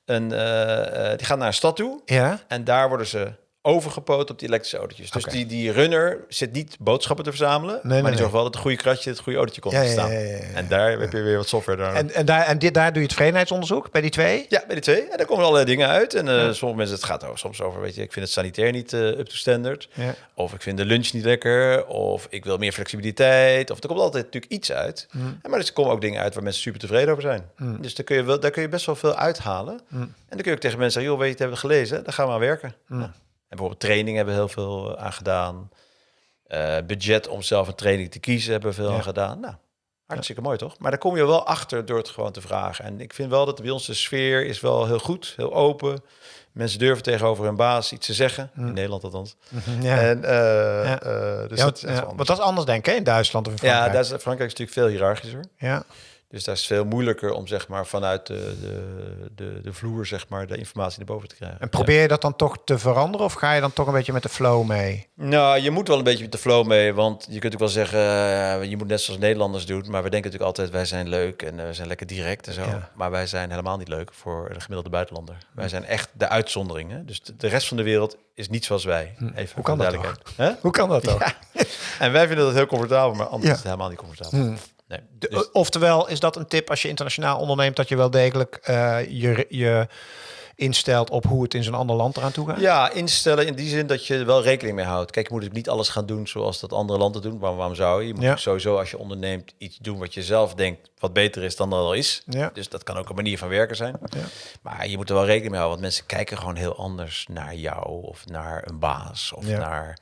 B: een, eh, eh, die gaan naar een stad toe.
A: Ja.
B: En daar worden ze overgepoot op die elektrische autootjes. Dus die, die runner zit niet boodschappen te verzamelen.
A: nee,
B: maar die zorgt wel dat het goede kratje, het goede autootje komt
A: Ja,
B: te staan.
A: ja, ja.
B: En daar heb je weer wat software daar.
A: En, en, daar, en dit, daar doe je het tevredenheidsonderzoek bij die twee?
B: Ja, bij die twee. En daar komen allerlei dingen uit. En eh, sommige mensen, het gaat ook soms over, weet je, ik vind het sanitair niet eh, up to standard.
A: Ja.
B: Of ik vind de lunch niet lekker. Of ik wil meer flexibiliteit. Of er komt altijd natuurlijk iets uit.
A: Mm.
B: En maar er komen ook dingen uit waar mensen super tevreden over zijn. Dus daar kun, je wel, daar kun je best wel veel uithalen.
A: Mm.
B: En dan kun je ook tegen mensen zeggen, joh, weet je, het hebben we gelezen. Daar gaan we aan werken.
A: Mm.
B: Nou, en bijvoorbeeld training hebben we heel veel eh, aan gedaan. Eh, budget om zelf een training te kiezen hebben we veel
A: Ja.
B: aan gedaan. Nou, hartstikke mooi toch? Maar daar kom je wel achter door het gewoon te vragen. En ik vind wel dat bij ons de sfeer is wel heel goed, heel open. Mensen durven tegenover hun baas iets te zeggen. In Nederland althans.
A: Ja.
B: En,
A: Ja.
B: dus
A: ja,
B: dat is
A: ja,
B: wel
A: want
B: anders.
A: dat is anders denk ik in Duitsland of in
B: Ja,
A: Frankrijk.
B: daar is, Frankrijk is natuurlijk veel hiërarchischer.
A: ja.
B: Dus daar is het veel moeilijker om zeg maar, vanuit de, de, de, de vloer zeg maar, de informatie naar boven te krijgen.
A: En probeer je dat dan toch te veranderen of ga je dan toch een beetje met de flow mee?
B: Nou, je moet wel een beetje met de flow mee, want je kunt ook wel zeggen, eh, je moet net zoals Nederlanders doen, maar we denken natuurlijk altijd, wij zijn leuk en eh, we zijn lekker direct en zo.
A: Ja.
B: Maar wij zijn helemaal niet leuk voor de gemiddelde buitenlander. Wij zijn echt de uitzonderingen. Dus de, de rest van de wereld is niet zoals wij. Even
A: Hm. Hoe
B: voor
A: kan dat.
B: Hè?
A: Hoe kan dat toch?
B: Ja. En wij vinden dat heel comfortabel, maar anders
A: Ja.
B: is het helemaal niet comfortabel. Nee.
A: De-
B: Dus-
A: Oftewel, is dat een tip als je internationaal onderneemt, dat je wel degelijk eh, je, je instelt op hoe het in zo'n ander land eraan toe gaat?
B: Ja, instellen in die zin dat je er wel rekening mee houdt. Kijk, je moet natuurlijk niet alles gaan doen zoals dat andere landen doen. Waarom, waarom zou je? Je moet
A: Ja.
B: sowieso als je onderneemt iets doen wat je zelf denkt wat beter is dan dat al is.
A: Ja.
B: Dus dat kan ook een manier van werken zijn.
A: Ja.
B: Maar je moet er wel rekening mee houden, want mensen kijken gewoon heel anders naar jou of naar een baas of
A: Ja.
B: naar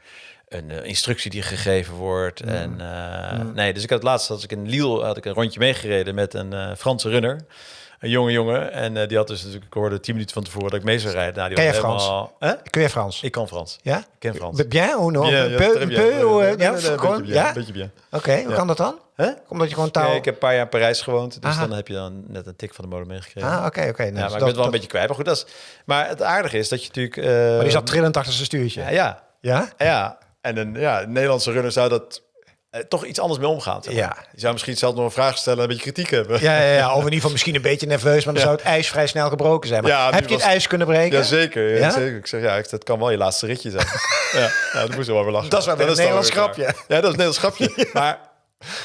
B: een eh, instructie die gegeven wordt. En eh, nee, dus ik had laatst als ik in Lille had ik een rondje meegereden met een eh, Franse runner. een jonge jongen. En eh, die had dus natuurlijk, ik hoorde tien minuten van tevoren dat ik mee zou rijden. Nou, die
A: Ken
B: was
A: je
B: helemaal- Hè?
A: Kun je Frans?
B: Ik kan Frans.
A: Ja?
B: Ik ken Frans.
A: Bien ou non?
B: Ja,
A: Peu-
B: ja,
A: peu-
B: Nee, nee, nee, nee,
A: gewoon-
B: beetje bien.
A: Oké, hoe kan dat dan?
B: Hè?
A: Omdat je gewoon taal...
B: Ja, ik heb een paar jaar in Parijs gewoond, dus
A: Aha.
B: dan heb je dan net een tik van de mode meegekregen.
A: Ah, oké, oké. Nou,
B: ja, maar
A: dus
B: ik ben
A: dat-
B: het wel een
A: dat-
B: beetje kwijt. Maar goed, dat is... Maar het aardige is dat je natuurlijk... eh,
A: Maar die zat trillend achter zijn stuurtje.
B: ja, ja,
A: Ja?
B: ja. En een, ja, Nederlandse runner zou dat eh, toch iets anders mee omgaan. zeg maar.
A: Ja.
B: Je zou misschien zelf nog een vraag stellen en een beetje kritiek hebben.
A: Ja, ja, ja, of in ieder geval misschien een beetje nerveus, maar dan zou het ijs vrij snel gebroken zijn. Maar
B: Ja,
A: heb je het ijs kunnen breken?
B: Jazeker, ja,
A: Ja?
B: zeker. Ik zeg, ja, ik- dat kan wel je laatste ritje zijn. ja, ja, dat moest wel weer lachen.
A: Dat is wel een Nederlands grapje.
B: klaar. Ja, dat is een Nederlands grapje. Maar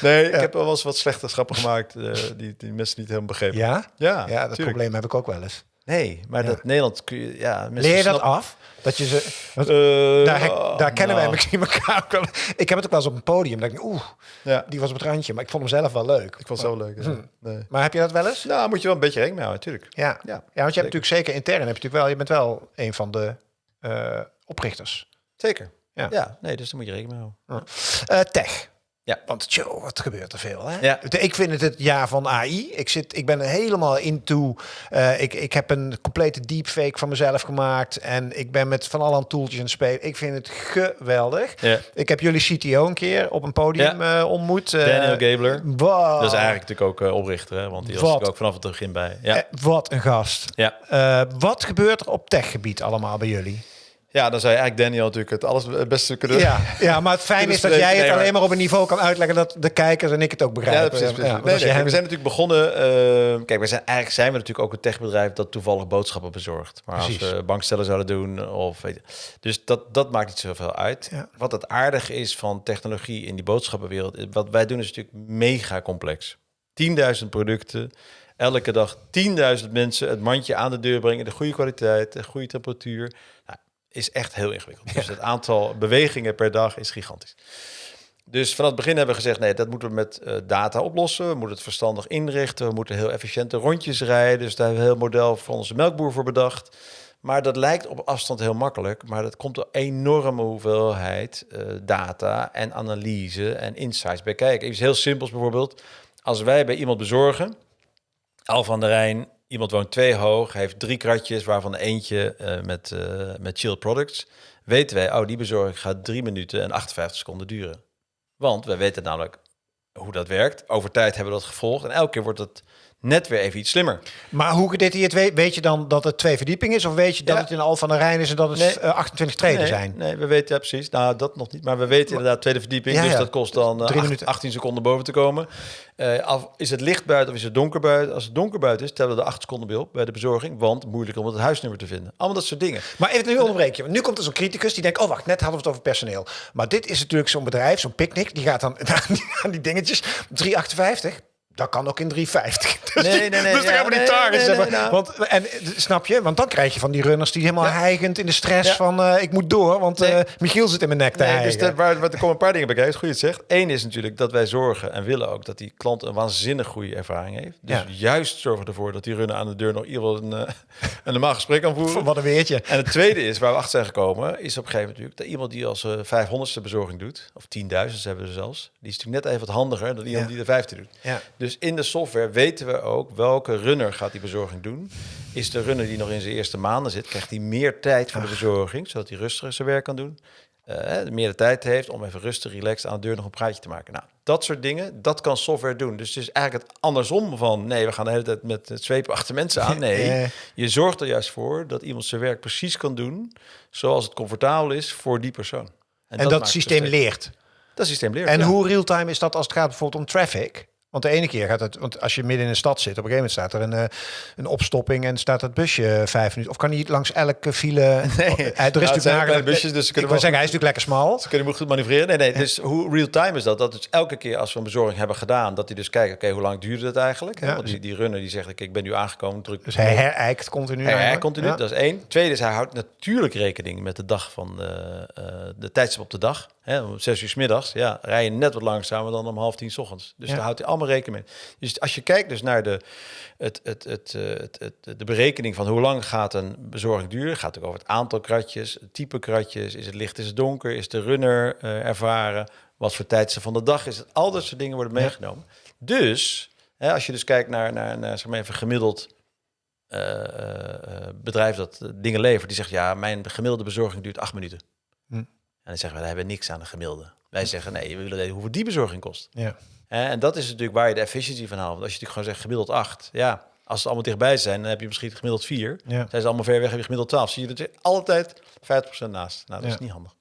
B: nee, ik heb wel eens wat slechte grappen gemaakt eh, die, die mensen niet helemaal begrepen.
A: Ja?
B: Ja,
A: Ja, dat
B: tuurlijk.
A: probleem heb ik ook wel eens.
B: Nee, maar dat Nederland kun je... Ja,
A: Leer je dat af? Dat je ze... want
B: Eh,
A: daar, daar kennen wij
B: nou,
A: misschien elkaar ook wel. Ik heb het ook wel eens op een podium. Dat ik, oeh,
B: Ja,
A: die was op het randje. Maar ik vond hem zelf wel leuk.
B: ik vond het zo leuk. ja. Nee.
A: Maar heb je dat wel eens?
B: Nou, moet je wel een beetje rekening mee houden, natuurlijk.
A: Ja.
B: Ja,
A: ja, want je hebt natuurlijk zeker intern, heb je natuurlijk wel, je bent wel een van de eh, oprichters.
B: Zeker.
A: Ja.
B: Ja. nee, dus daar moet je rekening mee houden.
A: Eh, tech.
B: Ja.
A: Want joh, wat gebeurt er veel, hè?
B: Ja.
A: Ik vind het het jaar van AI. Ik, zit, ik ben er helemaal into. eh, ik, ik heb een complete deepfake van mezelf gemaakt. En ik ben met van alle toeltjes aan het spelen. Ik vind het geweldig.
B: Ja.
A: Ik heb jullie CTO een keer op een podium eh, ontmoet. eh,
B: Daniel Gabler.
A: Wow.
B: Dat is eigenlijk natuurlijk ook oprichter, hè? want die was natuurlijk ook vanaf het begin bij. Ja,
A: wat een gast.
B: ja.
A: Wat gebeurt er op techgebied allemaal bij jullie?
B: Ja dan zou je eigenlijk Daniel natuurlijk het alles het beste kunnen
A: Ja, ja, maar het fijn is dat jij het
B: Nee,
A: alleen maar op een niveau kan uitleggen dat de kijkers en ik het ook begrijpen.
B: Ja, precies. precies.
A: Ja, want
B: nee,
A: als je
B: nee,
A: hem-
B: We zijn natuurlijk begonnen. eh, kijk, we zijn, eigenlijk zijn we natuurlijk ook een techbedrijf dat toevallig boodschappen bezorgt. Maar
A: Precies.
B: als we bankstellen zouden doen, of weet je, dus dat, dat maakt niet zoveel uit.
A: Ja.
B: Wat het aardige is van technologie in die boodschappenwereld, wat wij doen is natuurlijk mega complex. 10.000 producten, elke dag 10.000 mensen het mandje aan de deur brengen, de goede kwaliteit, de goede temperatuur. Nou, is echt heel ingewikkeld. Dus het aantal bewegingen per dag is gigantisch. Dus vanaf het begin hebben we gezegd, nee, dat moeten we met eh, data oplossen. We moeten het verstandig inrichten. We moeten heel efficiënte rondjes rijden. Dus daar hebben we een heel model voor onze melkboer voor bedacht. Maar dat lijkt op afstand heel makkelijk. Maar dat komt door enorme hoeveelheid eh, data en analyse en insights bij kijken. Iets heel simpels bijvoorbeeld. Als wij bij iemand bezorgen, Al van der Rijn, iemand woont twee hoog, heeft drie kratjes, waarvan eentje eh, met, eh met chill products. Weten wij, oh, die bezorging gaat drie minuten en 58 seconden duren. Want wij weten namelijk hoe dat werkt. Over tijd hebben we dat gevolgd. En elke keer wordt het net weer even iets slimmer.
A: Maar hoe gedetailleerd weet, weet je dan dat het twee verdiepingen is? Of weet je dat
B: Ja.
A: het in Al van der Rijn is en dat het
B: Nee.
A: eh, 28 treden
B: nee,
A: zijn?
B: Nee, we weten ja, precies. Nou, dat nog niet. Maar we weten inderdaad tweede verdieping.
A: Ja,
B: dus dat kost dan eh,
A: Drie
B: acht-
A: minuten.
B: 18 seconden boven te komen. Eh, af, is het licht buiten of is het donker buiten? Als het donker buiten is, tellen we de 8 seconden bij bij de bezorging. Want moeilijk om het huisnummer te vinden. Allemaal dat soort dingen.
A: Maar even nu onderbreek je. Want nu komt er zo'n criticus die denkt... oh, wacht, net hadden we het over personeel. Maar dit is natuurlijk zo'n bedrijf, zo'n picknick... die gaat dan aan die, aan die dingetjes. 3,58. Dat kan ook in 3,50. Dus
B: Nee, nee, nee,
A: Dus dan gaan we die
B: nee,
A: targets
B: nee, nee,
A: hebben.
B: nou.
A: Want, en, snap je? Want dan krijg je van die runners die helemaal
B: Ja.
A: hijgend in de stress van... eh, ik moet door, want
B: Nee.
A: eh, Michiel zit in mijn nek te
B: Nee, dus dat, waar, waar, er komen een paar dingen bij kijken. Goed je het zegt. Eén is natuurlijk dat wij zorgen en willen ook dat die klant een waanzinnig goede ervaring heeft. Dus juist zorgen ervoor dat die runner aan de deur nog in ieder geval een, eh, een normaal gesprek kan voeren.
A: Wat een weertje.
B: En het tweede is, waar we achter zijn gekomen, is op een gegeven moment natuurlijk dat iemand die als eh 500ste bezorging doet, of 10.000 hebben er zelfs, die is natuurlijk net even wat handiger dan iemand die de vijfde doet.
A: Ja.
B: Dus in de software weten we ook welke runner gaat die bezorging doen. Is de runner die nog in zijn eerste maanden zit, krijgt hij meer tijd voor de bezorging, zodat hij rustiger zijn werk kan doen. eh, meer de tijd heeft om even rustig, relaxed aan de deur nog een praatje te maken. Nou, dat soort dingen, dat kan software doen. Dus het is eigenlijk het andersom van, nee, we gaan de hele tijd met het zwepen achter mensen aan. Nee,
A: Eh.
B: je zorgt er juist voor dat iemand zijn werk precies kan doen zoals het comfortabel is voor die persoon.
A: En dat, systeem leert.
B: Dat systeem leert.
A: En
B: ja.
A: hoe real-time is dat als het gaat bijvoorbeeld om traffic? Want de ene keer gaat het, want als je midden in een stad zit, op een gegeven moment staat er een, eh, een opstopping en staat het busje eh, vijf minuten. Of kan hij langs elke file? Nee, er is
B: Nou, het zijn
A: natuurlijk
B: kleine busjes, dus ze
A: ik
B: kunnen wel-
A: zeggen, hij is natuurlijk lekker smal.
B: Ze kunnen hem goed manoeuvreren. Nee, nee. Dus hoe real-time is dat? Dat dus elke keer als we een bezorging hebben gedaan, dat hij dus kijkt, oké, hoe lang duurde het eigenlijk?
A: Ja,
B: Want die, die runner die zegt, oké, ik ben nu aangekomen, druk.
A: Dus hij herijkt continu.
B: Hij, hij
A: eigenlijk.
B: continu,
A: Ja.
B: dat is één. Tweede is, hij houdt natuurlijk rekening met de dag van eh, eh, de tijdstip op de dag. Hè, om zes uur s middags, ja, rij je net wat langzamer dan om half tien 's ochtends. Dus
A: Ja.
B: daar houdt hij allemaal rekening mee. Dus als je kijkt dus naar de, het, het, het, eh, het, het, de berekening van hoe lang gaat een bezorging duren, gaat het ook over het aantal kratjes, het type kratjes, is het licht, is het donker, is de runner eh, ervaren, wat voor tijdstip van de dag is het. Al dat soort dingen worden meegenomen. Dus Hè, als je dus kijkt naar, naar, naar zeg maar even gemiddeld eh, bedrijf dat dingen levert, die zegt ja, mijn gemiddelde bezorging duurt acht minuten.
A: Hm.
B: En dan zeggen we, daar hebben we niks aan de gemiddelde. Wij zeggen nee, we willen weten hoeveel die bezorging kost.
A: Ja.
B: En dat is natuurlijk waar je de efficiëntie van haalt. Want als je natuurlijk gewoon zegt gemiddeld acht, ja, als ze allemaal dichtbij zijn, dan heb je misschien gemiddeld vier.
A: Ja.
B: Zijn ze allemaal ver weg, heb je gemiddeld 12. Zie je er altijd 50% naast. Nou, dat
A: Ja.
B: is niet handig.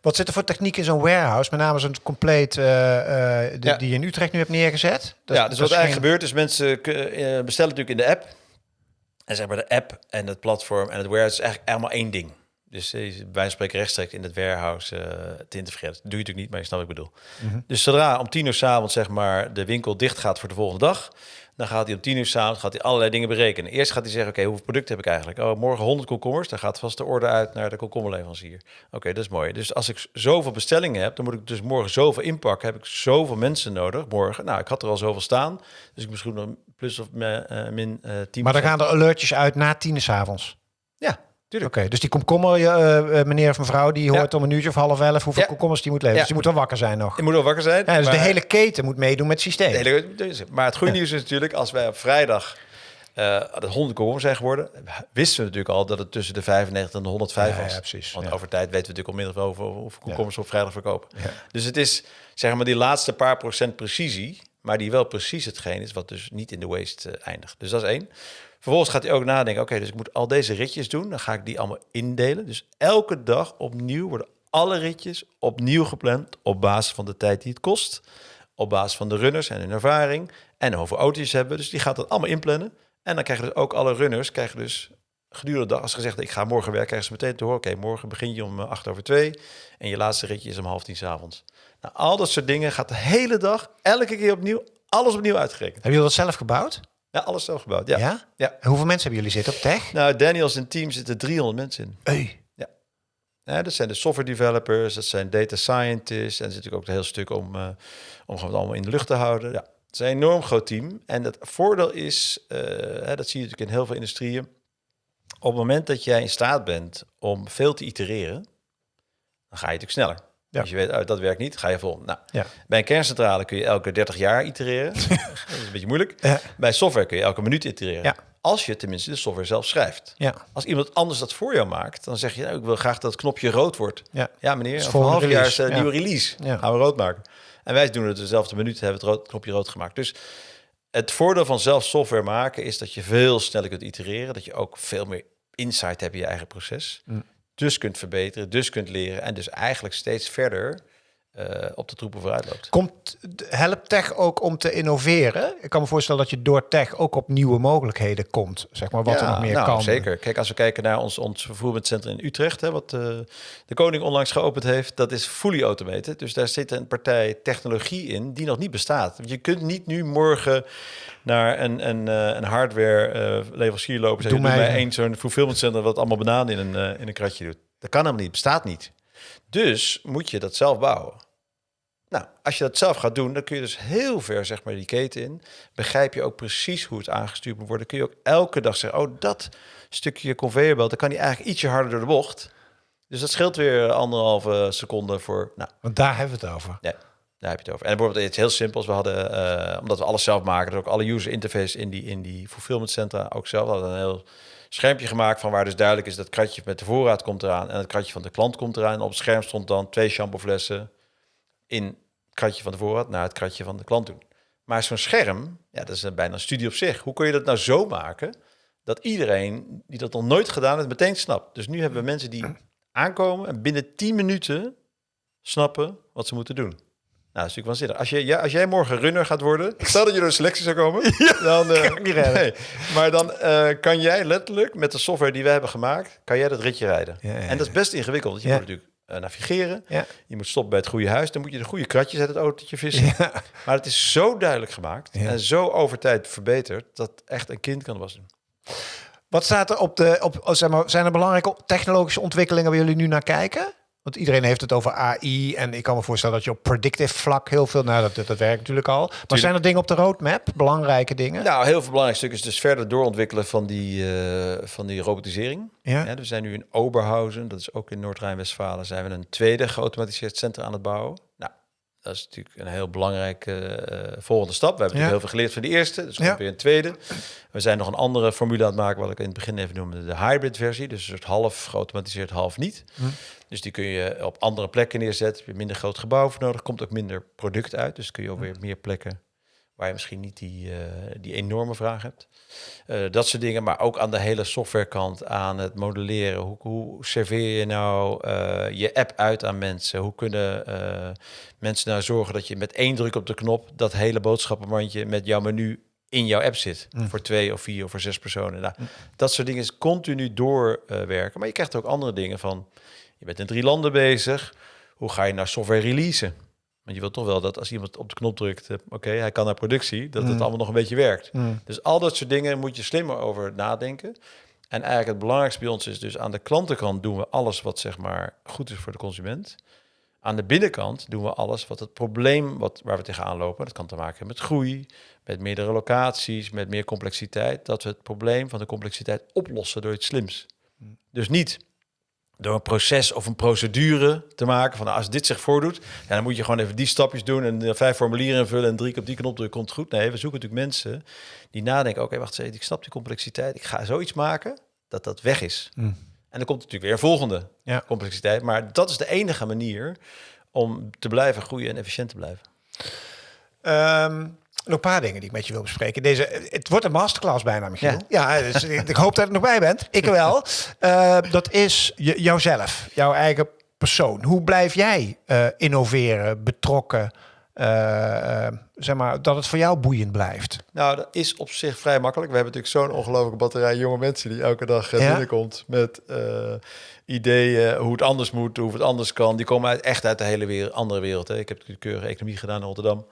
A: Wat zit er voor techniek in zo'n warehouse? Met name zo'n compleet eh, die,
B: Ja.
A: die je in Utrecht nu hebt neergezet. Dat-
B: ja, dus
A: dat
B: wat eigenlijk
A: geen-
B: gebeurt is mensen eh, bestellen natuurlijk in de app. En zeg maar de app en het platform en het warehouse is eigenlijk allemaal één ding. Dus eh, wij spreken rechtstreeks in het warehouse eh, te integreren. Dat doe je natuurlijk niet, maar je snapt wat ik bedoel.
A: Mhm.
B: Dus zodra om tien uur s'avonds zeg maar de winkel dicht gaat voor de volgende dag, dan gaat hij om tien uur s'avonds gaat hij allerlei dingen berekenen. Eerst gaat hij zeggen, oké, hoeveel producten heb ik eigenlijk? Oh, morgen 100 komkommers, dan gaat vast de orde uit naar de komkommerleverancier. Oké, dat is mooi. Dus als ik zoveel bestellingen heb, dan moet ik dus morgen zoveel inpakken. Heb ik zoveel mensen nodig morgen? Nou, ik had er al zoveel staan, dus ik misschien nog plus of eh, min eh 10
A: Maar dan gaan er alertjes uit na tien s avonds.
B: Tuurlijk.
A: Oké, dus die komkommer, eh, meneer of mevrouw, die
B: Ja.
A: hoort om een uurtje of half elf hoeveel
B: Ja.
A: komkommers die moet leveren.
B: Ja.
A: Dus die moet wel wakker zijn nog.
B: Je moet wel wakker zijn.
A: Ja, dus de hele keten moet meedoen met het systeem.
B: De hele- maar het goede nieuws is natuurlijk, als wij op vrijdag eh de 100 komkommers zijn geworden, wisten we natuurlijk al dat het tussen de 95 en de 105
A: Ja,
B: was.
A: ja, precies.
B: Want over tijd weten we natuurlijk onmiddellijk wel over hoeveel komkommers we op vrijdag verkopen. Dus het is zeg maar die laatste paar procent precisie, maar die wel precies hetgeen is wat dus niet in de waste eindigt. Dus dat is één. Vervolgens gaat hij ook nadenken, oké, dus ik moet al deze ritjes doen. Dan ga ik die allemaal indelen. Dus elke dag opnieuw worden alle ritjes opnieuw gepland op basis van de tijd die het kost. Op basis van de runners en hun ervaring. En hoeveel auto's hebben. Dus die gaat dat allemaal inplannen. En dan krijgen dus ook alle runners krijgen dus gedurende de dag, als ze gezegd ik ga morgen werken, krijgen ze meteen te horen, oké, morgen begin je om eh, acht over twee en je laatste ritje is om half tien 's avonds. Nou, al dat soort dingen gaat de hele dag, elke keer opnieuw, alles opnieuw uitgerekend.
A: Hebben jullie dat zelf gebouwd?
B: Ja, alles zelf gebouwd. Ja.
A: Ja?
B: Ja.
A: En hoeveel mensen hebben jullie zitten op tech?
B: Nou, Daniels en team zitten 300 mensen in.
A: Hey.
B: Ja, dat zijn de software developers, dat zijn data scientists. En er zit natuurlijk ook een heel stuk om, eh, om gewoon het allemaal in de lucht te houden. Ja, het is een enorm groot team. En het voordeel is, eh, hè, dat zie je natuurlijk in heel veel industrieën. Op het moment dat jij in staat bent om veel te itereren, dan ga je natuurlijk sneller.
A: Ja.
B: Als je weet, oh, dat werkt niet, ga je vol. Nou,
A: Ja.
B: bij een kerncentrale kun je elke 30 jaar itereren. dat is een beetje moeilijk.
A: Ja.
B: Bij software kun je elke minuut itereren.
A: Ja.
B: Als je tenminste de software zelf schrijft.
A: Ja.
B: Als iemand anders dat voor jou maakt, dan zeg je, nou, ik wil graag dat het knopje rood wordt.
A: Ja.
B: Meneer, over een half jaar is een nieuwe release.
A: Ja.
B: Gaan we rood maken. En wij doen het dezelfde minuut, hebben het rood, knopje rood gemaakt. Dus het voordeel van zelf software maken is dat je veel sneller kunt itereren. Dat je ook veel meer insight hebt in je eigen proces.
A: Mm.
B: Dus kunt verbeteren, dus kunt leren. En dus eigenlijk steeds verder op de troepen vooruit loopt.
A: Komt, helpt tech ook om te innoveren? Ik kan me voorstellen dat je door tech ook op nieuwe mogelijkheden komt. Zeg maar wat er nog meer
B: nou,
A: kan.
B: Zeker. Kijk, als we kijken naar ons, ons in Utrecht, hè, wat eh, de koning onlangs geopend heeft, dat is fully automated. Dus daar zit een partij technologie in die nog niet bestaat. Je kunt niet nu morgen naar een, een, eh, een hardware eh, leverancier lopen
A: Doe
B: doe mij
A: mij-
B: één zo'n fulfillment center wat allemaal bananen in een, eh, in een kratje doet. Dat kan helemaal niet, bestaat niet. Dus moet je dat zelf bouwen. Nou, als je dat zelf gaat doen, dan kun je dus heel ver zeg maar die keten in. Begrijp je ook precies hoe het aangestuurd moet worden. Kun je ook elke dag zeggen, oh dat stukje conveyorbelt, dan kan die eigenlijk ietsje harder door de bocht. Dus dat scheelt weer anderhalve seconde voor, nou,
A: Want daar hebben we het over.
B: ja, daar heb je het over. En bijvoorbeeld iets heel simpels. We hadden, eh, omdat we alles zelf maken, dus ook alle user interface in die, in die fulfillment centra ook zelf. We hadden een heel schermpje gemaakt van waar dus duidelijk is dat het kratje met de voorraad komt eraan en het kratje van de klant komt eraan. En op het scherm stond dan twee shampooflessen in het kratje van de voorraad naar het kratje van de klant doen. Maar zo'n scherm, ja, dat is een bijna een studie op zich. Hoe kun je dat nou zo maken dat iedereen die dat nog nooit gedaan heeft, meteen snapt? Dus nu hebben we mensen die aankomen en binnen 10 minuten snappen wat ze moeten doen. Nou, dat is natuurlijk waanzinnig. Als, je, ja, als jij morgen runner gaat worden, stel dat je door een selectie zou komen, dan, eh,
A: kan ik niet
B: nee. maar dan eh, kan jij letterlijk met de software die wij hebben gemaakt, kan jij dat ritje rijden.
A: Ja,
B: En dat is best ingewikkeld, want je
A: Ja.
B: moet natuurlijk navigeren,
A: Ja.
B: je moet stoppen bij het goede huis, dan moet je de goede kratjes uit het autootje vissen. Maar het is zo duidelijk gemaakt
A: Ja.
B: en zo over tijd verbeterd, dat echt een kind kan was doen.
A: Wat staat er op de... Op, oh, zeg maar, zijn er belangrijke technologische ontwikkelingen waar jullie nu naar kijken? Want iedereen heeft het over AI. En ik kan me voorstellen dat je op predictive vlak heel veel... Nou, dat, dat, dat werkt natuurlijk al. Maar zijn er dingen op de roadmap? Belangrijke dingen?
B: Nou, heel veel belangrijk stuk is dus verder doorontwikkelen van die, eh, van die robotisering.
A: Ja.
B: Ja, we zijn nu in Oberhausen, dat is ook in Noord-Rijn-Westfalen, zijn we een tweede geautomatiseerd centrum aan het bouwen. Nou, dat is natuurlijk een heel belangrijke eh, volgende stap. We hebben
A: Ja.
B: natuurlijk heel veel geleerd van de eerste, dus
A: Ja.
B: weer een tweede. We zijn nog een andere formule aan het maken, wat ik in het begin even noemde, de hybrid versie. Dus een soort half geautomatiseerd, half niet.
A: Hm.
B: Dus die kun je op andere plekken neerzetten. Heb je minder groot gebouw voor nodig, komt ook minder product uit. Dus kun je ook weer meer plekken waar je misschien niet die, eh, die enorme vraag hebt. Eh, dat soort dingen, maar ook aan de hele softwarekant, aan het modelleren. Hoe, hoe serveer je nou eh, je app uit aan mensen? Hoe kunnen mensen nou zorgen dat je met één druk op de knop dat hele boodschappenmandje met jouw menu in jouw app zit? Voor twee of vier of voor zes personen. Nou, Dat soort dingen is continu doorwerken. maar je krijgt ook andere dingen van, je bent in drie landen bezig. Hoe ga je nou software releasen? Want je wilt toch wel dat als iemand op de knop drukt, eh, oké, hij kan naar productie, dat het allemaal nog een beetje werkt.
A: Mm.
B: Dus al dat soort dingen moet je slimmer over nadenken. En eigenlijk het belangrijkste bij ons is dus aan de klantenkant doen we alles wat zeg maar goed is voor de consument. Aan de binnenkant doen we alles wat het probleem wat, waar we tegenaan lopen, dat kan te maken hebben met groei, met meerdere locaties, met meer complexiteit, dat we het probleem van de complexiteit oplossen door iets slims. Dus niet door een proces of een procedure te maken van nou, als dit zich voordoet, ja, dan moet je gewoon even die stapjes doen en eh, vijf formulieren invullen en drie keer op die knop drukken, komt goed. Nee, we zoeken natuurlijk mensen die nadenken, oké, wacht eens, ik snap die complexiteit, ik ga zoiets maken dat dat weg is.
A: Mm.
B: En dan komt natuurlijk weer een volgende
A: Ja.
B: complexiteit, maar dat is de enige manier om te blijven groeien en efficiënt te blijven.
A: Ehm, nog een paar dingen die ik met je wil bespreken. Deze, het wordt een masterclass bijna, Michiel. Ja,
B: Ja.
A: dus ik, hoop dat je er nog bij bent. Ik wel. Eh, dat is je, jouzelf, jouw eigen persoon. Hoe blijf jij eh, innoveren, betrokken? eh, zeg maar, dat het voor jou boeiend blijft.
B: Nou, dat is op zich vrij makkelijk. We hebben natuurlijk zo'n ongelooflijke batterij jonge mensen die elke dag binnenkomt met ideeën hoe het anders moet, hoe het anders kan. Die komen uit, echt uit de hele wereld, andere wereld. Hè. Ik heb natuurlijk keurige economie gedaan in Rotterdam.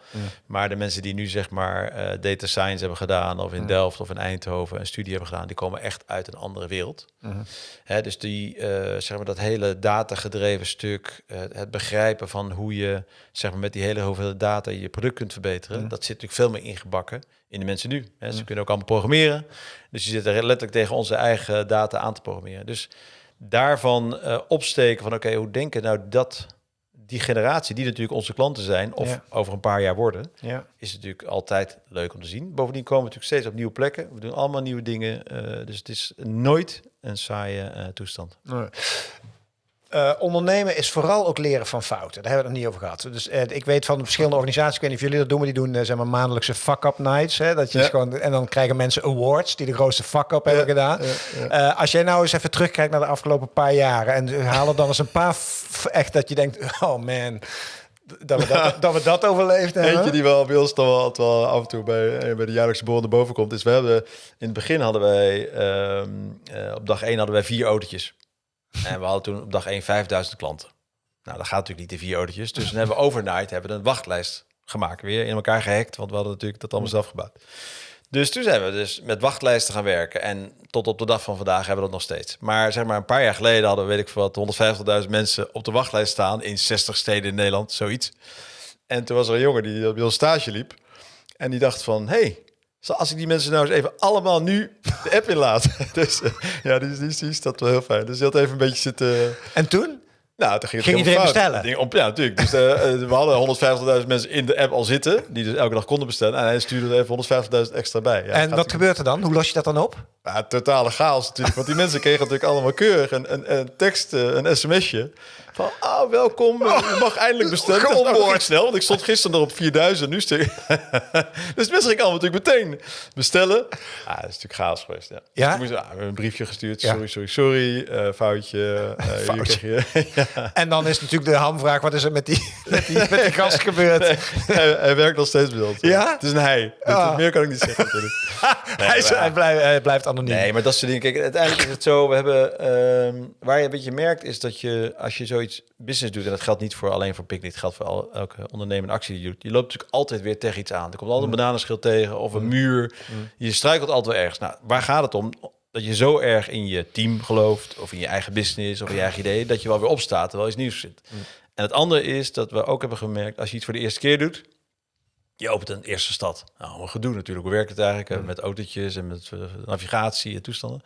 B: Maar de mensen die nu zeg maar eh, data science hebben gedaan, of in Delft of in Eindhoven een studie hebben gedaan, die komen echt uit een andere wereld. Hè, dus die, eh, zeg maar dat hele datagedreven stuk, eh, het begrijpen van hoe je zeg maar met die hele hoeveelheid data je product kunt verbeteren, dat zit natuurlijk veel meer ingebakken in de mensen nu. Hè. Ze kunnen ook allemaal programmeren. Dus je zit er letterlijk tegen onze eigen data aan te programmeren. Dus daarvan eh, opsteken van oké, hoe denken nou dat die generatie, die natuurlijk onze klanten zijn, of
A: Ja.
B: over een paar jaar worden,
A: Ja.
B: is natuurlijk altijd leuk om te zien. Bovendien komen we natuurlijk steeds op nieuwe plekken. We doen allemaal nieuwe dingen. eh, dus het is nooit een saaie eh, toestand.
A: Nee. Eh, ondernemen is vooral ook leren van fouten. Daar hebben we het nog niet over gehad. Dus eh, ik weet van de verschillende organisaties, ik weet niet of jullie dat doen, maar die doen eh, zeg maar maandelijkse fuck-up nights. Hè, dat je
B: Ja.
A: gewoon, en dan krijgen mensen awards die de grootste fuck-up hebben gedaan. Als jij nou eens even terugkijkt naar de afgelopen paar jaren en haal er dan eens een paar echt dat je denkt, oh man, dat we dat, dat, we dat overleefd hebben.
B: Eentje die wel bij ons dan wel, af en toe bij, bij de jaarlijkse naar boven komt, is we hebben in het begin hadden wij ehm, eh, op dag 1 hadden wij vier autootjes. En we hadden toen op dag 1 5000 klanten. Nou, dat gaat natuurlijk niet in vier autootjes. Dus dan hebben we overnight hebben we een wachtlijst gemaakt. Weer in elkaar gehackt, want we hadden natuurlijk dat allemaal zelf gebouwd. Dus toen zijn we dus met wachtlijsten gaan werken. En tot op de dag van vandaag hebben we dat nog steeds. Maar zeg maar een paar jaar geleden hadden we, weet ik veel wat, 150.000 mensen op de wachtlijst staan in 60 steden in Nederland, zoiets. En toen was er een jongen die bij ons stage liep. En die dacht van, hey, als ik die mensen nou eens even allemaal nu de app inlaat. dus eh, ja, die, die, die is dat wel heel fijn. Dus die had even een beetje zitten...
A: En toen?
B: Nou, toen ging, het
A: Ging iedereen
B: fout.
A: bestellen?
B: Ding op, ja, natuurlijk. Dus eh, eh, we hadden 150.000 mensen in de app al zitten, die dus elke dag konden bestellen. En hij stuurde er even 150.000 extra bij. Ja,
A: en wat gebeurt er dan? Hoe los je dat dan op?
B: Ja, totale chaos natuurlijk. Want die mensen kregen natuurlijk allemaal keurig een, een, een tekst, eh, een sms'je. Van, ah, welkom, eh, je mag eindelijk bestellen. Nou, ging snel, want ik stond gisteren nog op 4000, nu stuk. dus mensen gingen allemaal natuurlijk meteen bestellen. Ah, dat is natuurlijk chaos geweest, ja.
A: Ja?
B: Dus we ah, een briefje gestuurd.
A: Ja.
B: Sorry, sorry, sorry. eh, foutje. eh, hier
A: Foutje.
B: je- ja.
A: En dan is natuurlijk de hamvraag, wat is er met die, met die, met die gast gebeurd?
B: hij, hij werkt nog steeds bij ons.
A: Ja?
B: Het is een hij.
A: Ah.
B: Meer kan ik niet zeggen natuurlijk.
A: hij, is-
B: maar-
A: hij, blijft, hij blijft anoniem.
B: Nee, maar dat soort dingen. Kijk, uiteindelijk is het zo. We hebben. ehm, waar je een beetje merkt, is dat je als je zoiets business doet, en dat geldt niet voor alleen voor Picnic, het geldt voor al, elke ondernemende actie die je doet. Je loopt natuurlijk altijd weer tegen iets aan. Er komt altijd een bananenschil tegen of een muur. Je struikelt altijd wel ergens. Nou, waar gaat het om? Dat je zo erg in je team gelooft, of in je eigen business, of in je eigen idee, dat je wel weer opstaat terwijl iets nieuws zit. En het andere is dat we ook hebben gemerkt, als je iets voor de eerste keer doet, je opent een eerste stad. Nou, een gedoe natuurlijk. Hoe werkt het eigenlijk? eh, Met autootjes en met eh, navigatie en toestanden.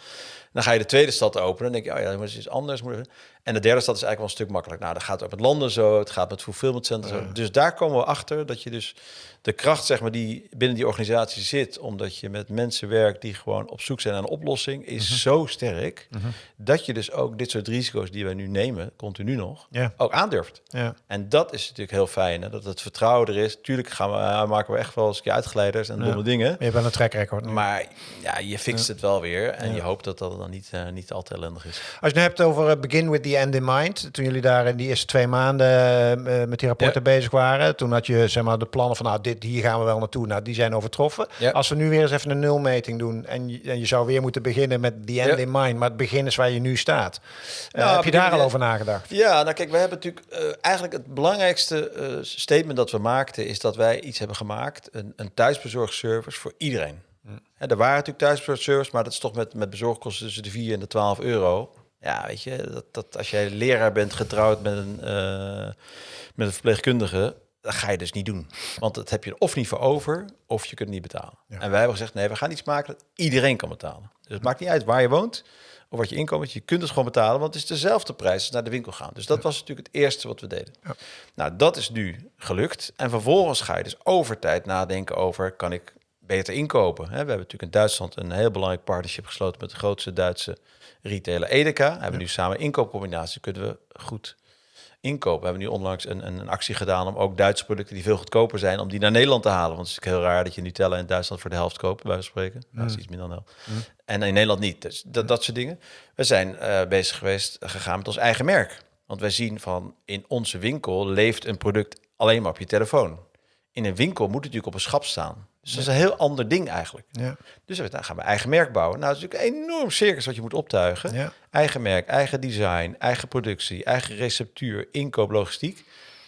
B: Dan ga je de tweede stad openen. Dan denk je, oh ja, het is anders. moet En de derde stad is eigenlijk wel een stuk makkelijk. Nou, dat gaat ook met landen zo, het gaat met fulfillment centers. Dus daar komen we achter dat je dus de kracht, zeg maar, die binnen die organisatie zit, omdat je met mensen werkt die gewoon op zoek zijn naar een oplossing, is
A: Mhm.
B: zo sterk dat je dus ook dit soort risico's die wij nu nemen, continu nog,
A: Ja.
B: ook aandurft.
A: Ja.
B: En dat is natuurlijk heel fijn, hè? dat het vertrouwen er is. Tuurlijk gaan we, eh, maken we echt wel eens een keer uitgeleiders en domme dingen.
A: Je bent een track record nu.
B: Maar ja, je fixt het wel weer. En je hoopt dat dat dan niet, eh, niet al te ellendig is.
A: Als je het hebt over eh, begin with the end in mind, toen jullie daar in die eerste twee maanden eh, met die rapporten bezig waren, toen had je zeg maar de plannen van nou dit hier gaan we wel naartoe, nou die zijn overtroffen.
B: Ja.
A: Als we nu weer eens even een nulmeting doen en je, en je zou weer moeten beginnen met the end
B: Ja.
A: in mind, maar het begin is waar je nu staat.
B: Nou,
A: heb je daar al over nagedacht?
B: Ja, nou kijk, we hebben natuurlijk eigenlijk het belangrijkste statement dat we maakten is dat wij iets hebben gemaakt, een, een thuisbezorgservice voor iedereen. Hè, er waren natuurlijk thuisbezorgservice, maar dat is toch met, met bezorgkosten tussen de 4 en de 12 euro. Ja, weet je, dat, dat als jij leraar bent getrouwd met een, eh, met een verpleegkundige, dat ga je dus niet doen. Want dat heb je er of niet voor over, of je kunt het niet betalen.
A: Ja.
B: En wij hebben gezegd, nee, we gaan iets maken dat iedereen kan betalen. Dus het maakt niet uit waar je woont of wat je inkomen is. Je kunt het gewoon betalen, want het is dezelfde prijs als naar de winkel gaan. Dus dat was natuurlijk het eerste wat we deden.
A: Ja.
B: Nou, dat is nu gelukt. En vervolgens ga je dus over tijd nadenken over, kan ik beter inkopen? Hè, we hebben natuurlijk in Duitsland een heel belangrijk partnership gesloten met de grootste Duitse retailer Edeka. We hebben nu samen inkoopcombinatie, kunnen we goed inkopen. We hebben nu onlangs een, een, actie gedaan om ook Duitse producten die veel goedkoper zijn, om die naar Nederland te halen. Want het is natuurlijk heel raar dat je Nutella in Duitsland voor de helft koopt, bij wijze van spreken. Nou, dat is iets minder dan helft. En in Nederland niet. Dus dat, dat soort dingen. We zijn eh, bezig geweest, gegaan met ons eigen merk. Want wij zien van in onze winkel leeft een product alleen maar op je telefoon. In een winkel moet het natuurlijk op een schap staan. Dus dat is een heel ander ding eigenlijk.
A: Ja.
B: Dus we nou, gaan we eigen merk bouwen. Nou, dat is natuurlijk een enorm circus wat je moet optuigen.
A: Ja.
B: Eigen merk, eigen design, eigen productie, eigen receptuur, inkoop, logistiek.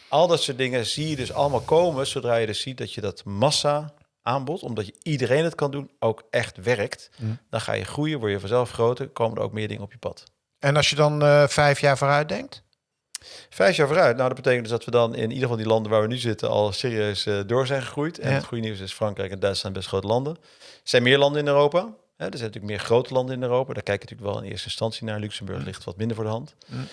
B: Al dat soort dingen zie je dus allemaal komen zodra je dus ziet dat je dat massa aanbod, omdat je iedereen het kan doen, ook echt werkt.
A: Mm.
B: Dan ga je groeien, word je vanzelf groter, komen er ook meer dingen op je pad.
A: En als je dan eh, vijf jaar vooruit denkt?
B: Vijf jaar vooruit. Nou, dat betekent dus dat we dan in ieder geval die landen waar we nu zitten al serieus eh, door zijn gegroeid. En
A: Ja.
B: het goede nieuws is Frankrijk en Duitsland best grote landen. Er zijn meer landen in Europa. Hè, er zijn natuurlijk meer grote landen in Europa. Daar kijk je natuurlijk wel in eerste instantie naar. Luxemburg ligt wat minder voor de hand.
A: Mm.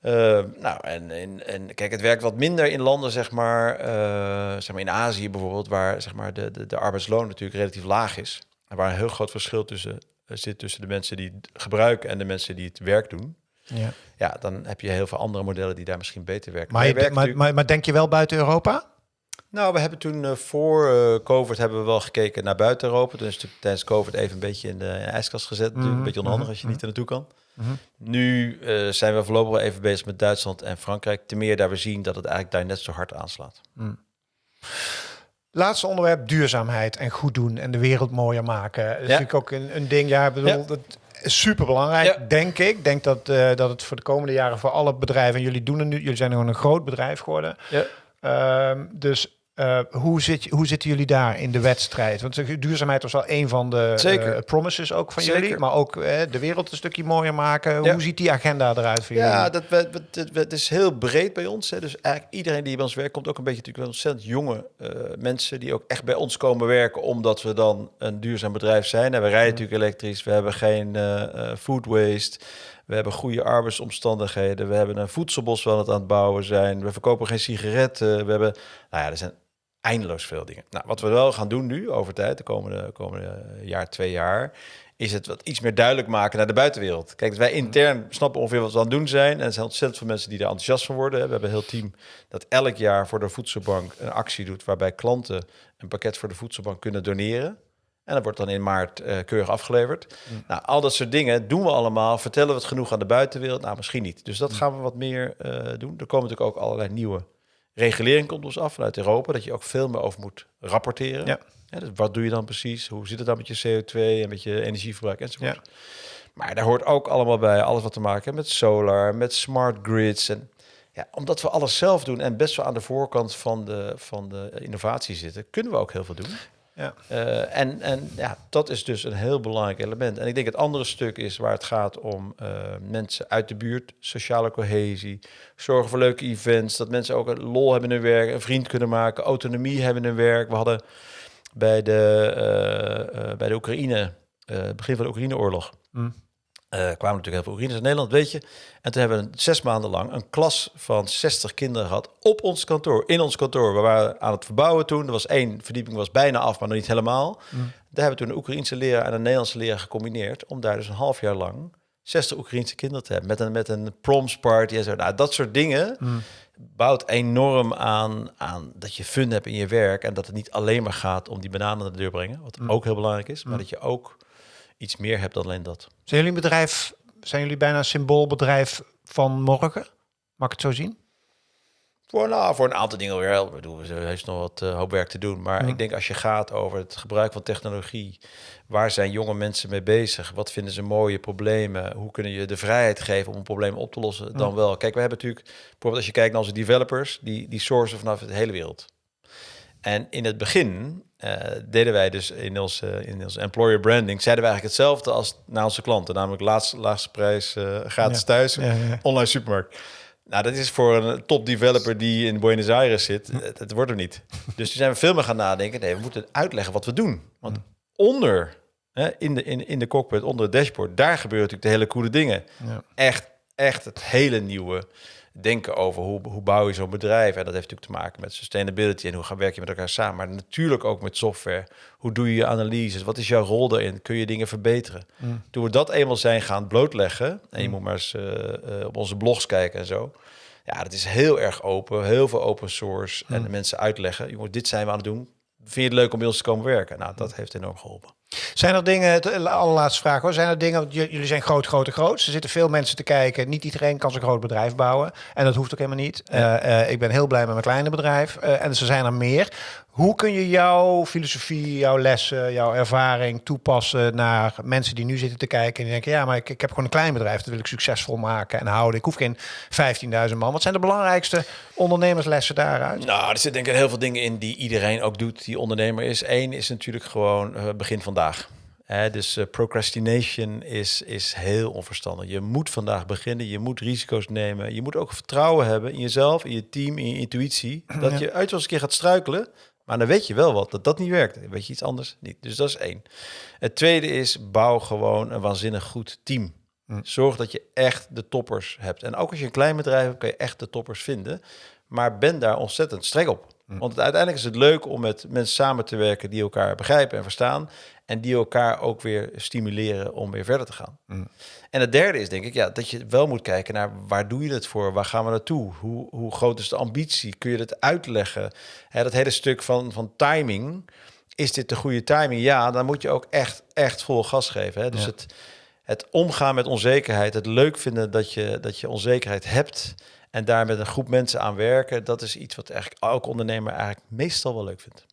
B: Eh, nou, en, en, en kijk, het werkt wat minder in landen, zeg maar, eh, zeg maar in Azië bijvoorbeeld, waar zeg maar, de, de, de arbeidsloon natuurlijk relatief laag is. En waar een heel groot verschil tussen zit tussen de mensen die het gebruiken en de mensen die het werk doen.
A: Ja.
B: Ja, dan heb je heel veel andere modellen die daar misschien beter werken.
A: Maar, je,
B: werken
A: maar, maar, maar denk je wel buiten Europa?
B: nou, we hebben toen eh, voor eh, COVID hebben we wel gekeken naar buiten Europa. Toen is natuurlijk tijdens COVID even een beetje in de, in de ijskast gezet. Natuurlijk
A: Mhm,
B: Een beetje onhandig
A: mhm,
B: als je niet er naartoe kan.
A: Mhm.
B: Nu eh, zijn we voorlopig wel even bezig met Duitsland en Frankrijk. Ten meer daar we zien dat het eigenlijk daar net zo hard aanslaat.
A: Laatste onderwerp, duurzaamheid en goed doen en de wereld mooier maken. Dat is
B: Ja.
A: natuurlijk ook een, een ding, ja, ik bedoel,
B: Ja.
A: dat is super belangrijk,
B: Ja.
A: denk ik. Ik denk dat, eh, dat het voor de komende jaren voor alle bedrijven, en jullie doen het nu, jullie zijn gewoon een groot bedrijf geworden.
B: Ja.
A: Ehm, dus eh, hoe, zit, hoe zitten jullie daar in de wedstrijd? Want duurzaamheid was wel een van de
B: Zeker.
A: eh, promises ook van
B: Zeker.
A: jullie. Maar ook eh, de wereld een stukje mooier maken.
B: Ja.
A: Hoe ziet die agenda eruit voor
B: Ja,
A: jullie?
B: dat, we, we- het, is heel breed bij ons. Hè. Dus eigenlijk iedereen die bij ons werkt, komt ook een beetje natuurlijk wel ontzettend jonge mensen die ook echt bij ons komen werken, omdat we dan een duurzaam bedrijf zijn. En we rijden natuurlijk elektrisch, we hebben geen food waste. We hebben goede arbeidsomstandigheden. We hebben een voedselbos wel het aan het bouwen zijn. We verkopen geen sigaretten. We hebben, nou ja, er zijn eindeloos veel dingen. Nou, wat we wel gaan doen nu, over tijd, de komende, komende jaar, twee jaar, is het wat iets meer duidelijk maken naar de buitenwereld. Kijk, wij intern snappen ongeveer wat we aan het doen zijn. En er zijn ontzettend veel mensen die er enthousiast van worden. We hebben een heel team dat elk jaar voor de voedselbank een actie doet... waarbij klanten een pakket voor de voedselbank kunnen doneren. En dat wordt dan in maart eh, keurig afgeleverd. Nou, al dat soort dingen doen we allemaal. Vertellen we het genoeg aan de buitenwereld? Nou, misschien niet. Dus dat gaan we wat meer eh, doen. Er komen natuurlijk ook allerlei nieuwe regulering komt ons af vanuit Europa, dat je ook veel meer over moet rapporteren.
A: Ja.
B: dus wat doe je dan precies? Hoe zit het dan met je CO2 en met je energieverbruik enzovoort?
A: Ja.
B: Maar daar hoort ook allemaal bij alles wat te maken heeft met solar, met smart grids. En ja, omdat we alles zelf doen en best wel aan de voorkant van de, van de innovatie zitten, kunnen we ook heel veel doen.
A: Ja.
B: Eh, en en ja, dat is dus een heel belangrijk element. En ik denk het andere stuk is waar het gaat om eh, mensen uit de buurt, sociale cohesie, zorgen voor leuke events, dat mensen ook een lol hebben in hun werk, een vriend kunnen maken, autonomie hebben in hun werk. We hadden bij de, eh, bij de Oekraïne, begin van de Oekraïneoorlog,
A: Mm.
B: Kwamen natuurlijk heel veel Oekraïners in Nederland, weet je. En toen hebben we zes maanden lang een klas van 60 kinderen gehad op ons kantoor, in ons kantoor. We waren aan het verbouwen toen. Er was één verdieping, was bijna af, maar nog niet helemaal.
A: Mm.
B: Daar hebben we toen een Oekraïense leraar en een Nederlandse leraar gecombineerd... om daar dus een half jaar lang 60 Oekraïense kinderen te hebben. Met een, met een proms party en zo. Nou, dat soort dingen
A: Mm.
B: bouwt enorm aan, aan dat je fun hebt in je werk... en dat het niet alleen maar gaat om die bananen naar de deur brengen... wat
A: Mm.
B: ook heel belangrijk is, maar dat je ook iets meer hebt dan alleen dat.
A: Zijn jullie bedrijf, zijn jullie bijna een symboolbedrijf van morgen? Mag ik het zo zien?
B: Voor, nou, voor een aantal dingen weer. Ik bedoel, er is nog wat eh, hoop werk te doen. Maar
A: Ja.
B: ik denk als je gaat over het gebruik van technologie, waar zijn jonge mensen mee bezig? Wat vinden ze mooie problemen? Hoe kunnen je de vrijheid geven om een probleem op te lossen? Dan wel. Kijk, we hebben natuurlijk, bijvoorbeeld als je kijkt naar onze developers, die, die sourcen vanaf de hele wereld. En in het begin eh, deden wij dus in onze, in onze employer branding, zeiden we eigenlijk hetzelfde als naar onze klanten. Namelijk laatste, laagste prijs, eh, gratis
A: Ja.
B: thuis,
A: Ja, ja.
B: online supermarkt. Nou, dat is voor een top developer die in Buenos Aires zit, het, het wordt er niet. Dus toen zijn we veel meer gaan nadenken. Nee, we moeten uitleggen wat we doen. Want onder, hè, in, de, in, in de cockpit, onder het dashboard, daar gebeuren natuurlijk de hele coole dingen.
A: Ja.
B: Echt, echt het hele nieuwe denken over hoe, hoe bouw je zo'n bedrijf. En dat heeft natuurlijk te maken met sustainability en hoe gaan werk je met elkaar samen. Maar natuurlijk ook met software. Hoe doe je je analyses? Wat is jouw rol daarin? Kun je dingen verbeteren?
A: Mm.
B: Toen we dat eenmaal zijn gaan blootleggen, en je moet maar eens eh, eh, op onze blogs kijken en zo. Ja, dat is heel erg open, heel veel open source. En de mensen uitleggen, jongens, dit zijn we aan het doen. Vind je het leuk om bij ons te komen werken? Nou, dat heeft enorm geholpen.
A: Zijn er dingen, het allerlaatste vraag hoor, zijn er dingen, want jullie zijn groot, groot, en groot. Er zitten veel mensen te kijken. Niet iedereen kan zo'n groot bedrijf bouwen. En dat hoeft ook helemaal niet. Eh, eh, ik ben heel blij met mijn kleine bedrijf. Eh, en er zijn er meer. Hoe kun je jouw filosofie, jouw lessen, jouw ervaring toepassen naar mensen die nu zitten te kijken en die denken, ja, maar ik, ik heb gewoon een klein bedrijf, dat wil ik succesvol maken en houden. Ik hoef geen 15.000 man. Wat zijn de belangrijkste ondernemerslessen daaruit?
B: Nou, er zitten denk ik heel veel dingen in die iedereen ook doet die ondernemer is. Eén is natuurlijk gewoon eh, begin vandaag. Hè, dus eh, procrastination is, is heel onverstandig. Je moet vandaag beginnen, je moet risico's nemen. Je moet ook vertrouwen hebben in jezelf, in je team, in je intuïtie. Dat je uit wel eens een keer gaat struikelen, maar dan weet je wel wat, dat dat niet werkt. Dan weet je iets anders niet. Dus dat is één. Het tweede is, bouw gewoon een waanzinnig goed team. Zorg dat je echt de toppers hebt. En ook als je een klein bedrijf hebt, kan je echt de toppers vinden. Maar ben daar ontzettend streng op. Want uiteindelijk is het leuk om met mensen samen te werken die elkaar begrijpen en verstaan. En die elkaar ook weer stimuleren om weer verder te gaan. En het derde is denk ik ja, dat je wel moet kijken naar waar doe je het voor? Waar gaan we naartoe? Hoe, hoe groot is de ambitie? Kun je het uitleggen? Dat hele stuk van, van timing. Is dit de goede timing? Ja, dan moet je ook echt, echt vol gas geven. Hè? Dus
A: Ja.
B: het, het omgaan met onzekerheid, het leuk vinden dat je, dat je onzekerheid hebt en daar met een groep mensen aan werken, dat is iets wat eigenlijk elke ondernemer eigenlijk meestal wel leuk vindt.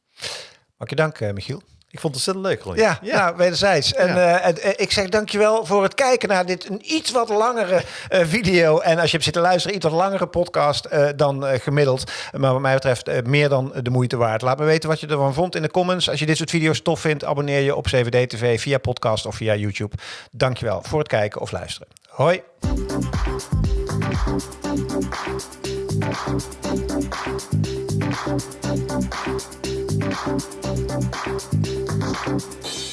A: Mag je danken, Michiel?
B: Ik vond het ontzettend leuk, Ronnie.
A: Ja, ja. wederzijds. En, eh, en, eh, ik zeg dankjewel voor het kijken naar dit een iets wat langere eh, video. En als je hebt zitten luisteren, iets wat langere podcast eh, dan eh, gemiddeld. Maar wat mij betreft eh, meer dan de moeite waard. Laat me weten wat je ervan vond in de comments. Als je dit soort video's tof vindt, abonneer je op CVD TV via podcast of via YouTube. Dankjewel voor het kijken of luisteren. Hoi.
C: Thank you.